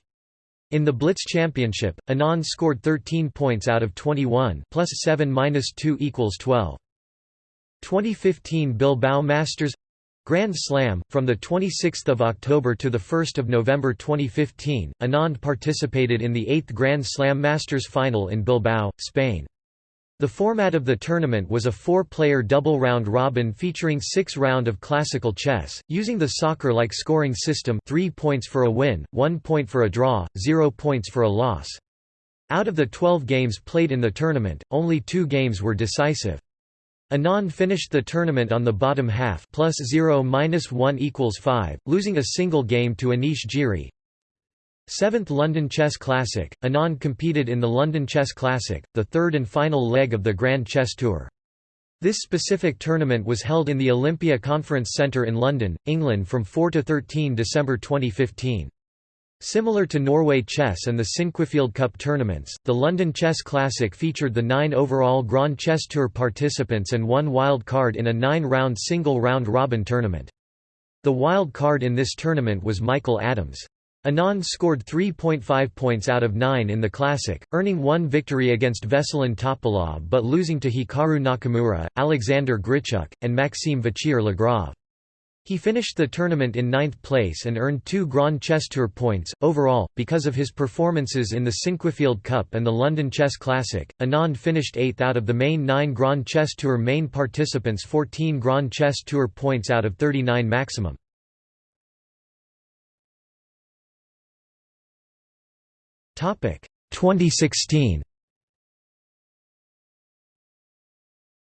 In the Blitz Championship, Anand scored 13 points out of 21 plus 7 minus 2 equals 12. 2015 Bilbao Masters Grand Slam, from 26 October to 1 November 2015, Anand participated in the 8th Grand Slam Masters final in Bilbao, Spain. The format of the tournament was a four-player double round-robin featuring six round of classical chess, using the soccer-like scoring system 3 points for a win, 1 point for a draw, 0 points for a loss. Out of the 12 games played in the tournament, only two games were decisive. Anand finished the tournament on the bottom half plus 0 minus 1 equals 5, losing a single game to Anish Giri, Seventh London Chess Classic, Anand competed in the London Chess Classic, the third and final leg of the Grand Chess Tour. This specific tournament was held in the Olympia Conference Centre in London, England from 4 to 13 December 2015. Similar to Norway Chess and the Sinquefield Cup tournaments, the London Chess Classic featured the nine overall Grand Chess Tour participants and one wild card in a nine-round single round-robin tournament. The wild card in this tournament was Michael Adams. Anand scored 3.5 points out of 9 in the Classic, earning one victory against Veselin Topalov but losing to Hikaru Nakamura, Alexander Grischuk, and Maxime Vachier-Lagrave. He finished the tournament in ninth place and earned two Grand Chess Tour points. Overall, because of his performances in the Sinquefield Cup and the London Chess Classic, Anand finished eighth out of the main nine Grand Chess Tour main participants 14 Grand Chess Tour points out of 39 maximum. Topic 2016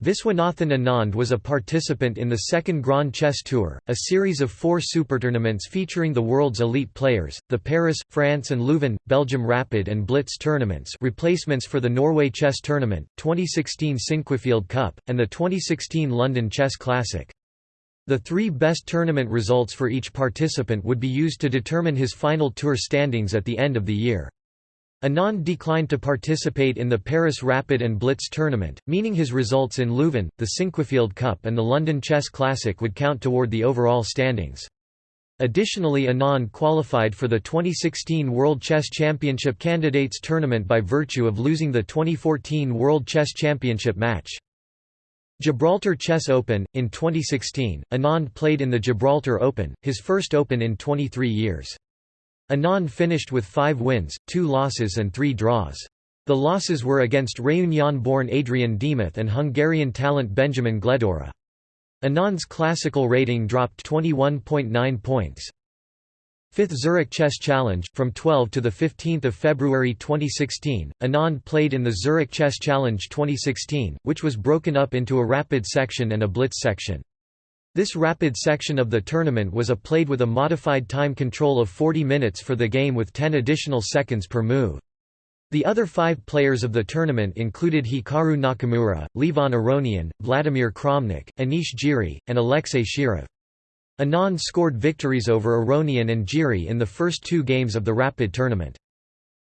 Viswanathan Anand was a participant in the second Grand Chess Tour, a series of four supertournaments featuring the world's elite players, the Paris, France and Leuven, Belgium Rapid and Blitz tournaments replacements for the Norway Chess Tournament, 2016 Sinquefield Cup, and the 2016 London Chess Classic. The three best tournament results for each participant would be used to determine his final tour standings at the end of the year. Anand declined to participate in the Paris Rapid and Blitz tournament, meaning his results in Leuven, the Sinquefield Cup and the London Chess Classic would count toward the overall standings. Additionally Anand qualified for the 2016 World Chess Championship Candidates Tournament by virtue of losing the 2014 World Chess Championship match. Gibraltar Chess Open In 2016, Anand played in the Gibraltar Open, his first Open in 23 years. Anand finished with five wins, two losses and three draws. The losses were against Réunion-born Adrian Demuth and Hungarian talent Benjamin Gledura. Anand's classical rating dropped 21.9 points. Fifth Zurich Chess Challenge, from 12 to 15 February 2016, Anand played in the Zurich Chess Challenge 2016, which was broken up into a rapid section and a blitz section. This rapid section of the tournament was a played with a modified time control of 40 minutes for the game with 10 additional seconds per move. The other five players of the tournament included Hikaru Nakamura, Levon Aronian, Vladimir Kramnik, Anish Giri, and Alexei Shirov. Anand scored victories over Aronian and Giri in the first two games of the rapid tournament.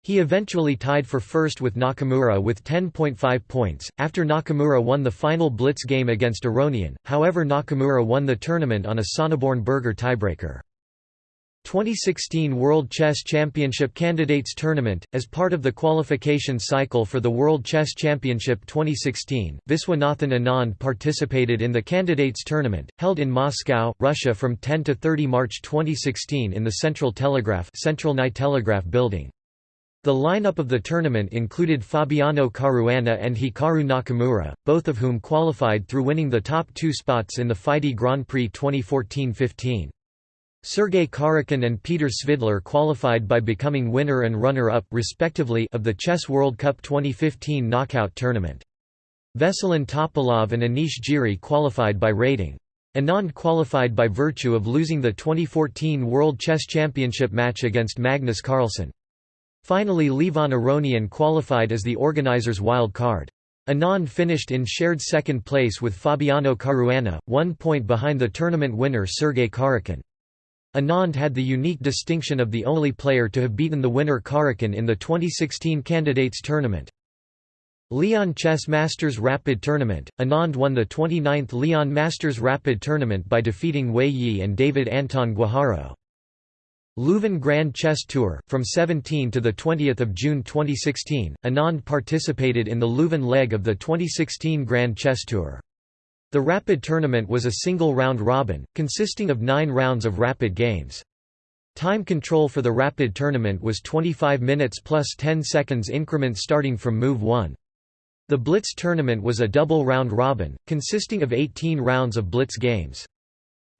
He eventually tied for first with Nakamura with 10.5 points, after Nakamura won the final blitz game against Aronian, however Nakamura won the tournament on a Sonneborn Berger tiebreaker. 2016 World Chess Championship Candidates Tournament As part of the qualification cycle for the World Chess Championship 2016, Viswanathan Anand participated in the Candidates Tournament, held in Moscow, Russia from 10 to 30 March 2016 in the Central Telegraph, Central Night Telegraph building. The lineup of the tournament included Fabiano Caruana and Hikaru Nakamura, both of whom qualified through winning the top two spots in the FIDE Grand Prix 2014-15. Sergei Karjakin and Peter Svidler qualified by becoming winner and runner-up respectively of the Chess World Cup 2015 knockout tournament. Veselin Topalov and Anish Giri qualified by rating. Anand qualified by virtue of losing the 2014 World Chess Championship match against Magnus Carlsen. Finally Levon Aronian qualified as the organizer's wild card. Anand finished in shared second place with Fabiano Caruana, one point behind the tournament winner Sergei Karjakin. Anand had the unique distinction of the only player to have beaten the winner Karjakin in the 2016 Candidates Tournament. León Chess Masters Rapid Tournament – Anand won the 29th León Masters Rapid Tournament by defeating Wei Yi and David Anton Guijarro. Leuven Grand Chess Tour, from 17 to 20 June 2016, Anand participated in the Leuven leg of the 2016 Grand Chess Tour. The rapid tournament was a single round robin, consisting of nine rounds of rapid games. Time control for the rapid tournament was 25 minutes plus 10 seconds increments starting from move 1. The Blitz tournament was a double round robin, consisting of 18 rounds of Blitz games.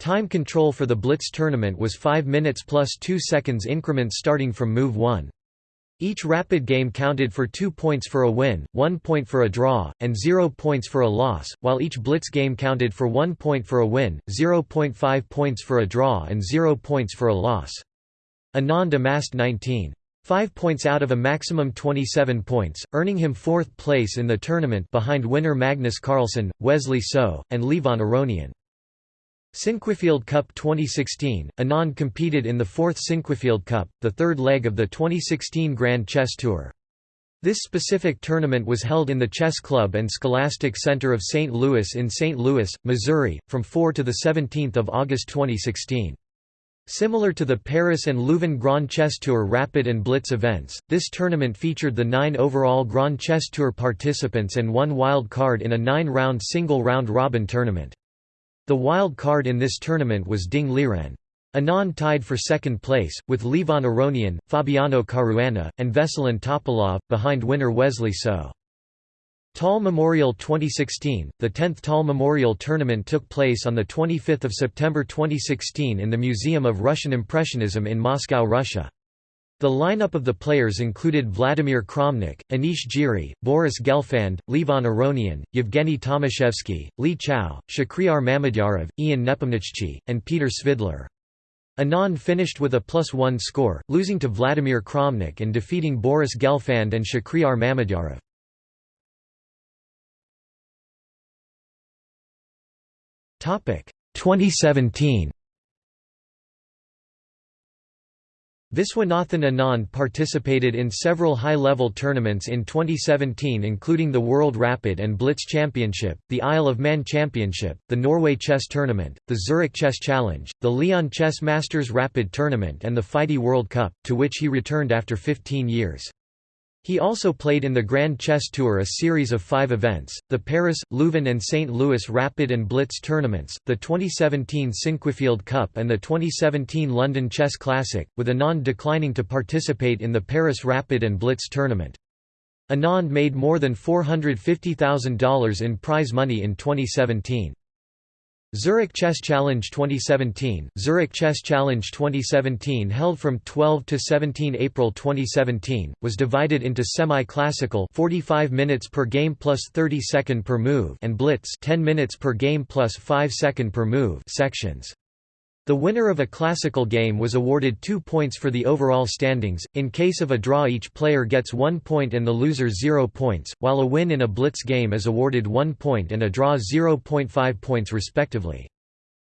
Time control for the Blitz tournament was 5 minutes plus 2 seconds increments starting from move 1. Each rapid game counted for 2 points for a win, 1 point for a draw, and 0 points for a loss, while each Blitz game counted for 1 point for a win, 0.5 points for a draw and 0 points for a loss. Anand amassed 19. 5 points out of a maximum 27 points, earning him fourth place in the tournament behind winner Magnus Carlsen, Wesley So, and Levon Aronian. Sinquefield Cup 2016 Anand competed in the fourth Sinquefield Cup, the third leg of the 2016 Grand Chess Tour. This specific tournament was held in the Chess Club and Scholastic Center of St. Louis in St. Louis, Missouri, from 4 to 17 August 2016. Similar to the Paris and Leuven Grand Chess Tour Rapid and Blitz events, this tournament featured the nine overall Grand Chess Tour participants and one wild card in a nine-round single round-robin tournament. The wild card in this tournament was Ding Liren. Anand tied for second place, with Levon Aronian, Fabiano Caruana, and Veselin Topalov, behind winner Wesley So. Tal Memorial 2016 The 10th Tal Memorial Tournament took place on 25 September 2016 in the Museum of Russian Impressionism in Moscow, Russia. The lineup of the players included Vladimir Kramnik, Anish Giri, Boris Gelfand, Levon Aronian, Yevgeny Tomashevsky, Li Chao, Shakhriyar Mamedyarov, Ian Nepomniachtchi, and Peter Svidler. Anand finished with a plus one score, losing to Vladimir Kramnik and defeating Boris Gelfand and Shakhriyar Mamedyarov. 2017 Viswanathan Anand participated in several high-level tournaments in 2017 including the World Rapid and Blitz Championship, the Isle of Man Championship, the Norway Chess Tournament, the Zurich Chess Challenge, the León Chess Masters Rapid Tournament and the FIDE World Cup, to which he returned after 15 years. He also played in the Grand Chess Tour a series of five events, the Paris, Leuven and St. Louis Rapid and Blitz tournaments, the 2017 Sinquefield Cup and the 2017 London Chess Classic, with Anand declining to participate in the Paris Rapid and Blitz tournament. Anand made more than $450,000 in prize money in 2017. Zurich Chess Challenge 2017 Zurich Chess Challenge 2017 held from 12 to 17 April 2017 was divided into semi-classical 45 minutes per game plus 30 second per move and blitz 10 minutes per game plus 5 second per move sections. The winner of a classical game was awarded two points for the overall standings, in case of a draw each player gets one point and the loser zero points, while a win in a blitz game is awarded one point and a draw 0.5 points respectively.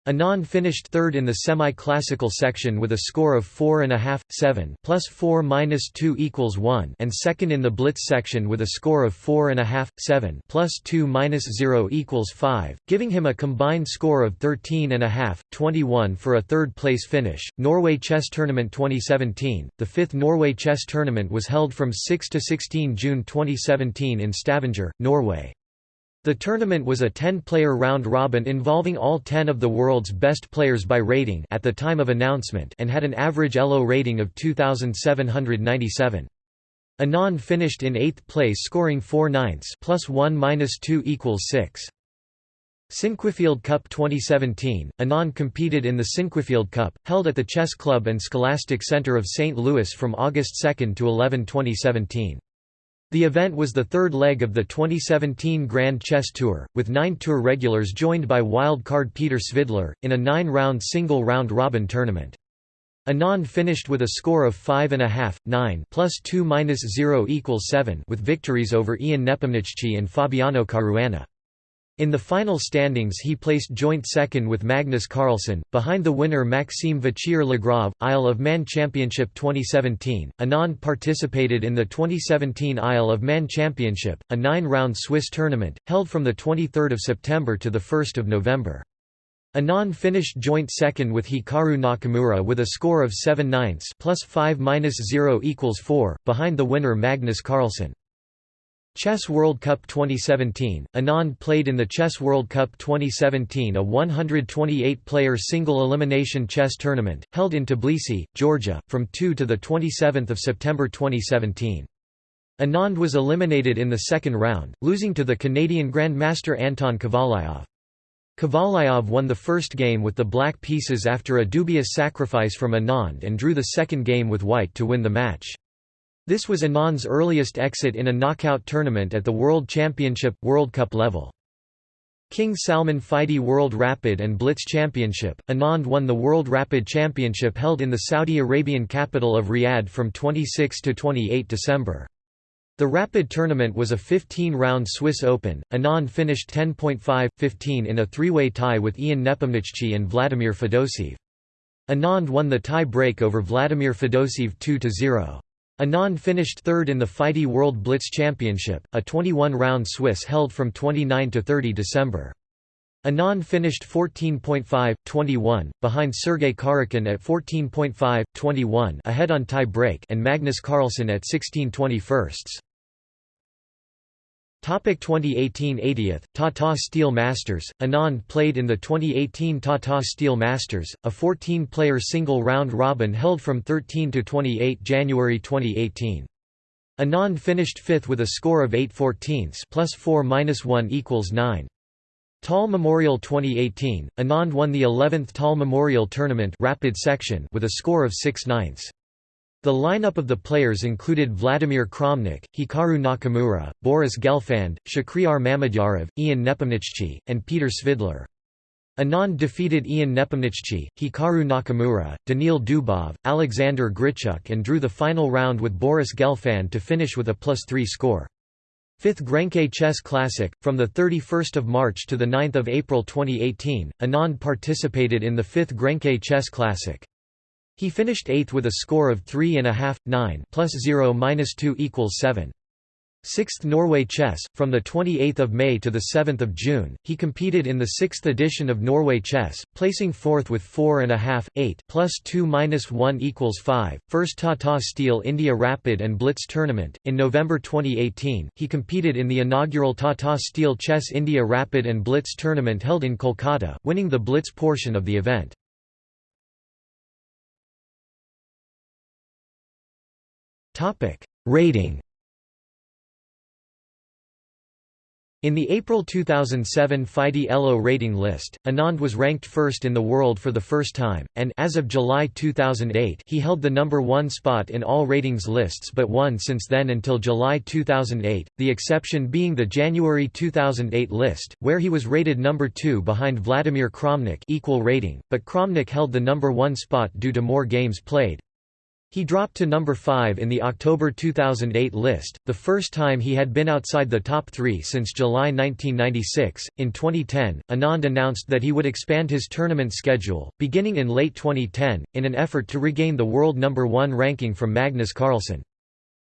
Anand finished third in the semi-classical section with a score of 4.5, 7 plus 4 minus 2 equals 1 and second in the blitz section with a score of 4.5, 7 plus 2 minus 0 equals 5, giving him a combined score of 13.5, 21 for a third-place finish. Norway Chess Tournament 2017 The fifth Norway Chess Tournament was held from 6 to 16 June 2017 in Stavanger, Norway. The tournament was a 10-player round-robin involving all 10 of the world's best players by rating at the time of announcement and had an average ELO rating of 2,797. Anand finished in 8th place scoring 4 ninths plus 1 minus 2 equals 6. Sinquefield Cup 2017, Anand competed in the Sinquefield Cup, held at the Chess Club and Scholastic Center of St. Louis from August 2 to 11 2017. The event was the third leg of the 2017 Grand Chess Tour, with nine tour regulars joined by wild card Peter Svidler, in a nine-round single round-robin tournament. Anand finished with a score of 5.5, 9 plus 2 minus 0 equals 7 with victories over Ian Nepomniachtchi and Fabiano Caruana. In the final standings he placed joint second with Magnus Carlsen, behind the winner Maxime Vachier-Lagrave, Isle of Man Championship 2017. Anand participated in the 2017 Isle of Man Championship, a nine-round Swiss tournament, held from 23 September to 1 November. Anand finished joint second with Hikaru Nakamura with a score of 7 ninths plus 5 minus 0 equals 4, behind the winner Magnus Carlsen. Chess World Cup 2017 Anand played in the Chess World Cup 2017 a 128-player single-elimination chess tournament, held in Tbilisi, Georgia, from 2 to 27 September 2017. Anand was eliminated in the second round, losing to the Canadian Grandmaster Anton Kovalyov. Kovalyov won the first game with the black pieces after a dubious sacrifice from Anand and drew the second game with white to win the match. This was Anand's earliest exit in a knockout tournament at the World Championship, World Cup level. King Salman FIDE World Rapid and Blitz Championship, Anand won the World Rapid Championship held in the Saudi Arabian capital of Riyadh from 26 to 28 December. The Rapid tournament was a 15-round Swiss Open. Anand finished 10.5-15 in a three-way tie with Ian Nepomniachtchi and Vladimir Fedoseev. Anand won the tie break over Vladimir Fedoseev 2–0. Anand finished third in the FIDE World Blitz Championship, a 21-round Swiss held from 29 to 30 December. Anand finished 14.5, 21, behind Sergei Karjakin at 14.5, 21 ahead on tie break and Magnus Carlsen at 16 21 Topic 2018 80th, Tata Steel Masters, Anand played in the 2018 Tata Steel Masters, a 14-player single round robin held from 13 to 28 January 2018. Anand finished fifth with a score of 8 14 plus 4 minus 1 equals 9. Tal Memorial 2018, Anand won the 11th Tal Memorial Tournament rapid section with a score of 6 ninths. The lineup of the players included Vladimir Kramnik, Hikaru Nakamura, Boris Gelfand, Shakhriyar Mamedyarov, Ian Nepomniachtchi, and Peter Svidler. Anand defeated Ian Nepomniachtchi, Hikaru Nakamura, Daniil Dubov, Alexander Grischuk and drew the final round with Boris Gelfand to finish with a plus 3 score. Fifth Grenke Chess Classic, from 31 March to 9 April 2018, Anand participated in the 5th Grenke Chess Classic. He finished 8th with a score of 3.5, 9 plus 0 minus 2 equals 7. 6th Norway Chess, from 28 May to 7 June, he competed in the 6th edition of Norway Chess, placing 4th with 4.5, 8 plus 2 minus 1 equals 5. First Tata Steel India Rapid and Blitz Tournament. In November 2018, he competed in the inaugural Tata Steel Chess India Rapid and Blitz Tournament held in Kolkata, winning the Blitz portion of the event. Rating In the April 2007 FIDE ELO rating list, Anand was ranked first in the world for the first time, and as of July 2008 he held the number one spot in all ratings lists but one since then until July 2008, the exception being the January 2008 list, where he was rated number two behind Vladimir Kramnik equal rating, but Kramnik held the number one spot due to more games played. He dropped to number 5 in the October 2008 list, the first time he had been outside the top three since July 1996. In 2010, Anand announced that he would expand his tournament schedule, beginning in late 2010, in an effort to regain the world number one ranking from Magnus Carlsen.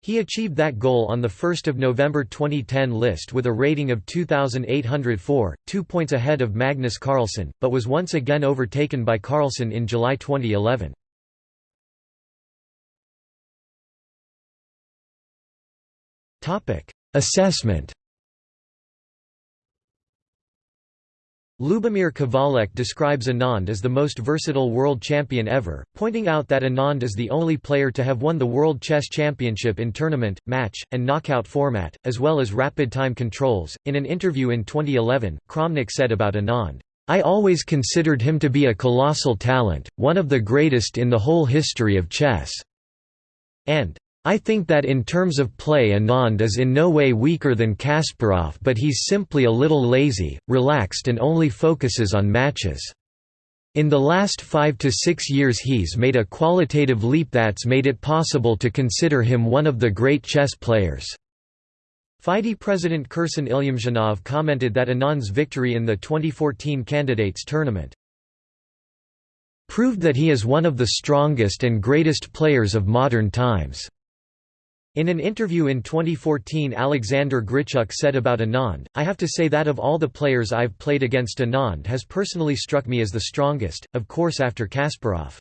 He achieved that goal on the 1 November 2010 list with a rating of 2,804, two points ahead of Magnus Carlsen, but was once again overtaken by Carlsen in July 2011. Assessment Lubomir Kavalek describes Anand as the most versatile world champion ever, pointing out that Anand is the only player to have won the World Chess Championship in tournament, match, and knockout format, as well as rapid time controls. In an interview in 2011, Kramnik said about Anand, I always considered him to be a colossal talent, one of the greatest in the whole history of chess. And I think that in terms of play Anand is in no way weaker than Kasparov but he's simply a little lazy, relaxed and only focuses on matches. In the last five to six years he's made a qualitative leap that's made it possible to consider him one of the great chess players." FIDE President Kirsan Ilyumzhinov commented that Anand's victory in the 2014 candidates tournament proved that he is one of the strongest and greatest players of modern times. In an interview in 2014 Alexander Grischuk said about Anand, I have to say that of all the players I've played against Anand has personally struck me as the strongest, of course after Kasparov.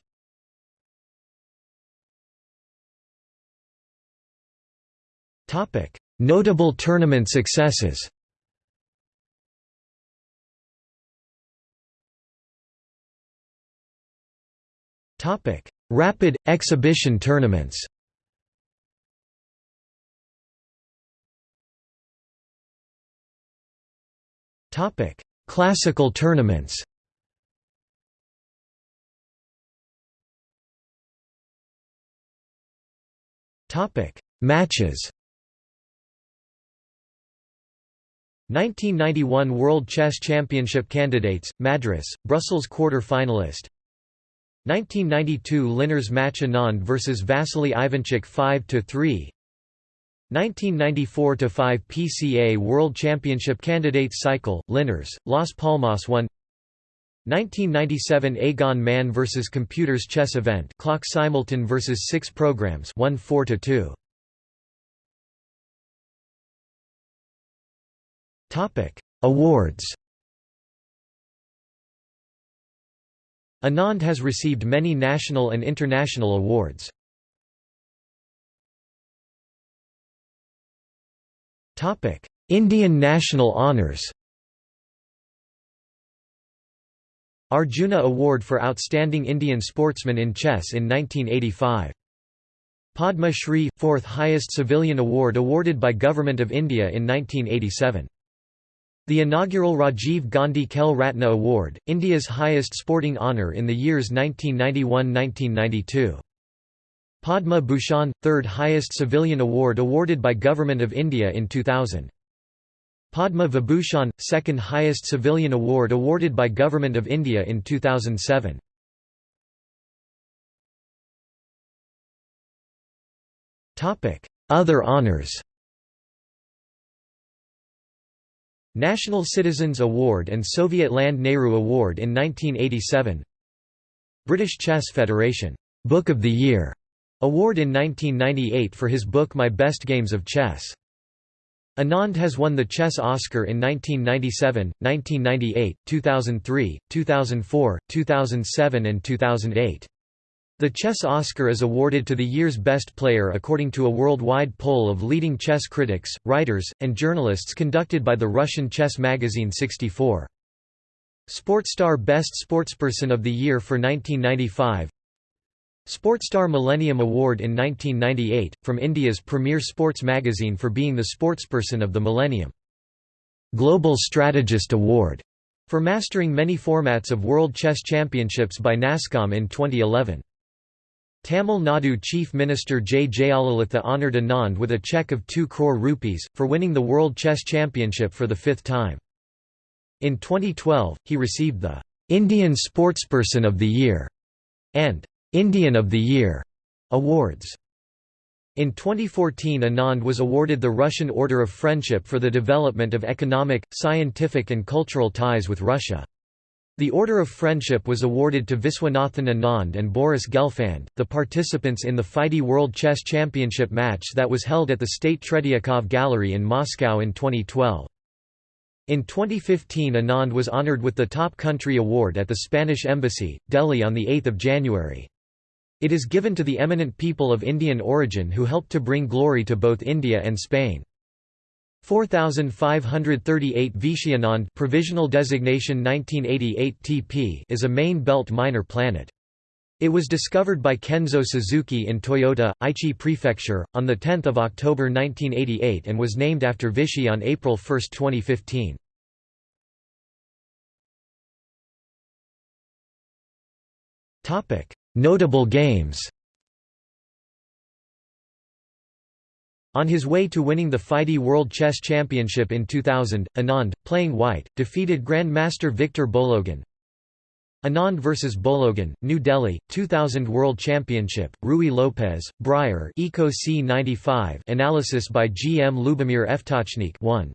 Notable tournament successes Rapid, exhibition tournaments Topic: Classical tournaments. Topic: Matches. 1991 World Chess Championship candidates, Madras, Brussels quarter-finalist 1992 Linares match Anand vs Vasily Ivanchuk 5–3 1994–5 PCA World Championship Candidates Cycle, Linares, Las Palmas 1 1997 AEGON Man vs Computers Chess Event Clock Simultan vs 6 Programs 1 4 2 Topic Awards. Anand has received many national and international awards. Indian national honours Arjuna Award for Outstanding Indian Sportsman in Chess in 1985. Padma Shri – fourth highest civilian award awarded by Government of India in 1987. The inaugural Rajiv Gandhi Khel Ratna Award, India's highest sporting honour in the years 1991–1992. Padma Bhushan – third highest civilian award awarded by Government of India in 2000. Padma Vibhushan – second highest civilian award awarded by Government of India in 2007. Other honours National Citizens Award and Soviet Land Nehru Award in 1987 British Chess Federation Book of the Year Award in 1998 for his book My Best Games of Chess. Anand has won the Chess Oscar in 1997, 1998, 2003, 2004, 2007 and 2008. The Chess Oscar is awarded to the year's best player according to a worldwide poll of leading chess critics, writers, and journalists conducted by the Russian chess magazine 64. Sportstar Best Sportsperson of the Year for 1995 Sportstar Millennium Award in 1998, from India's premier sports magazine for being the sportsperson of the millennium. Global Strategist Award for mastering many formats of World Chess Championships by NASSCOM in 2011. Tamil Nadu Chief Minister J. Jayalalitha honoured Anand with a cheque of 2 crore rupees, for winning the World Chess Championship for the fifth time. In 2012, he received the "'Indian Sportsperson of the Year' and "'Indian of the Year' awards. In 2014 Anand was awarded the Russian Order of Friendship for the development of economic, scientific and cultural ties with Russia. The Order of Friendship was awarded to Viswanathan Anand and Boris Gelfand, the participants in the FIDE World Chess Championship match that was held at the State Tretyakov Gallery in Moscow in 2012. In 2015 Anand was honored with the Top Country Award at the Spanish Embassy, Delhi on 8 January. It is given to the eminent people of Indian origin who helped to bring glory to both India and Spain. 4538 Vishyanand provisional designation 1988 TP is a main belt minor planet. It was discovered by Kenzo Suzuki in Toyota, Aichi Prefecture, on 10 October 1988 and was named after Vishy on April 1, 2015. Notable games On his way to winning the FIDE World Chess Championship in 2000, Anand, playing white, defeated Grandmaster Victor Bologan. Anand vs Bologan, New Delhi, 2000 World Championship, Ruy Lopez, Breyer Eco C95 analysis by G. M. Lubomir Ftáčnik 1.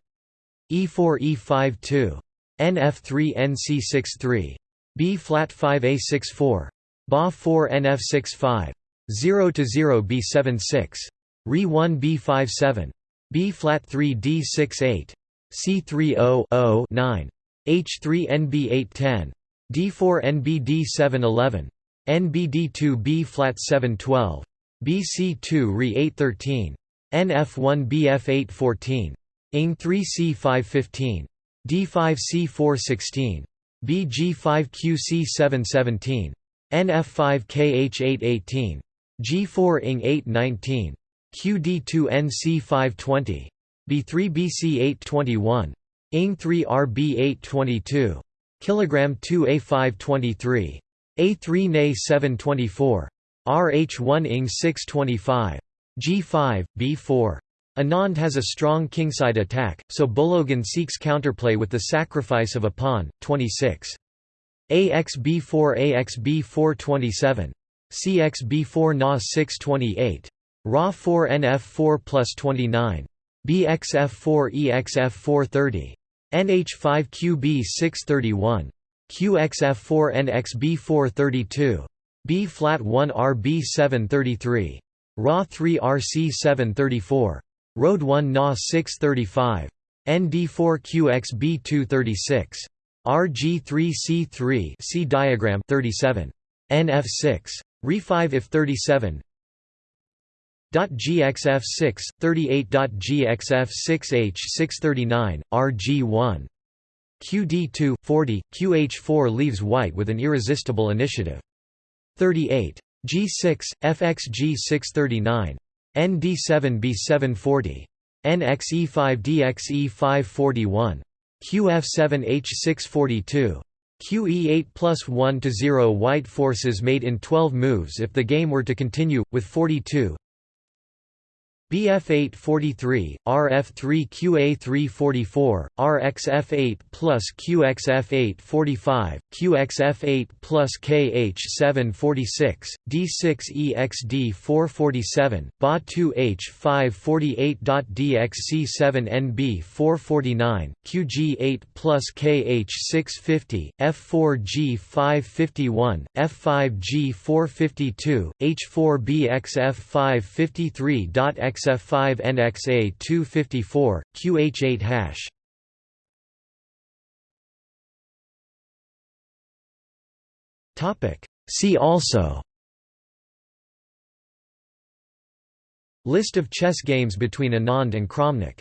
E4 E5 2. NF3 NC63. B flat 5 A64. Ba 4 NF65. 0 to 0 B seven six Re 1 B five seven B flat 3 D six eight C30 9. H3 NB810. D4 NBD711. NBD2 B flat 712. BC2 Re 813. NF1 BF814. ING 3 C515. D5 C416. BG5 QC717. NF5KH818, G4ING819, QD2NC520, B3BC821, ING3RB822, kg2A523, A3Na724, RH1ING625, G5, B4. Anand has a strong kingside attack, so Bologan seeks counterplay with the sacrifice of a pawn, 26. AXB4 AXB427. CXB4 Na 628. Ra4NF4 plus 29. BXF4EXF430. NH5QB631. QXF4NXB432. B flat 1 RB733. Ra3RC734. Road 1 Na 635. ND4QXB236. RG3C3 see diagram 37. NF6. Re5 if 37 .gxf6 38.gxf6h639 RG1 QD2 40 QH4 leaves white with an irresistible initiative. 38 G6 FXG639 ND7B740 NXE5DXE541 QF7H642 QE8 plus 1 to 0 White forces made in 12 moves if the game were to continue, with 42 BF843, RF3QA344, RXF8 plus QXF845, QXF8 plus KH746, D6EXD447, BA2H548.DXC7NB449, QG8 plus KH650, F4G551, F5G452, H4BXF553.X XF5 NXA 254 QH8 hash. See also. List of chess games between Anand and Kramnik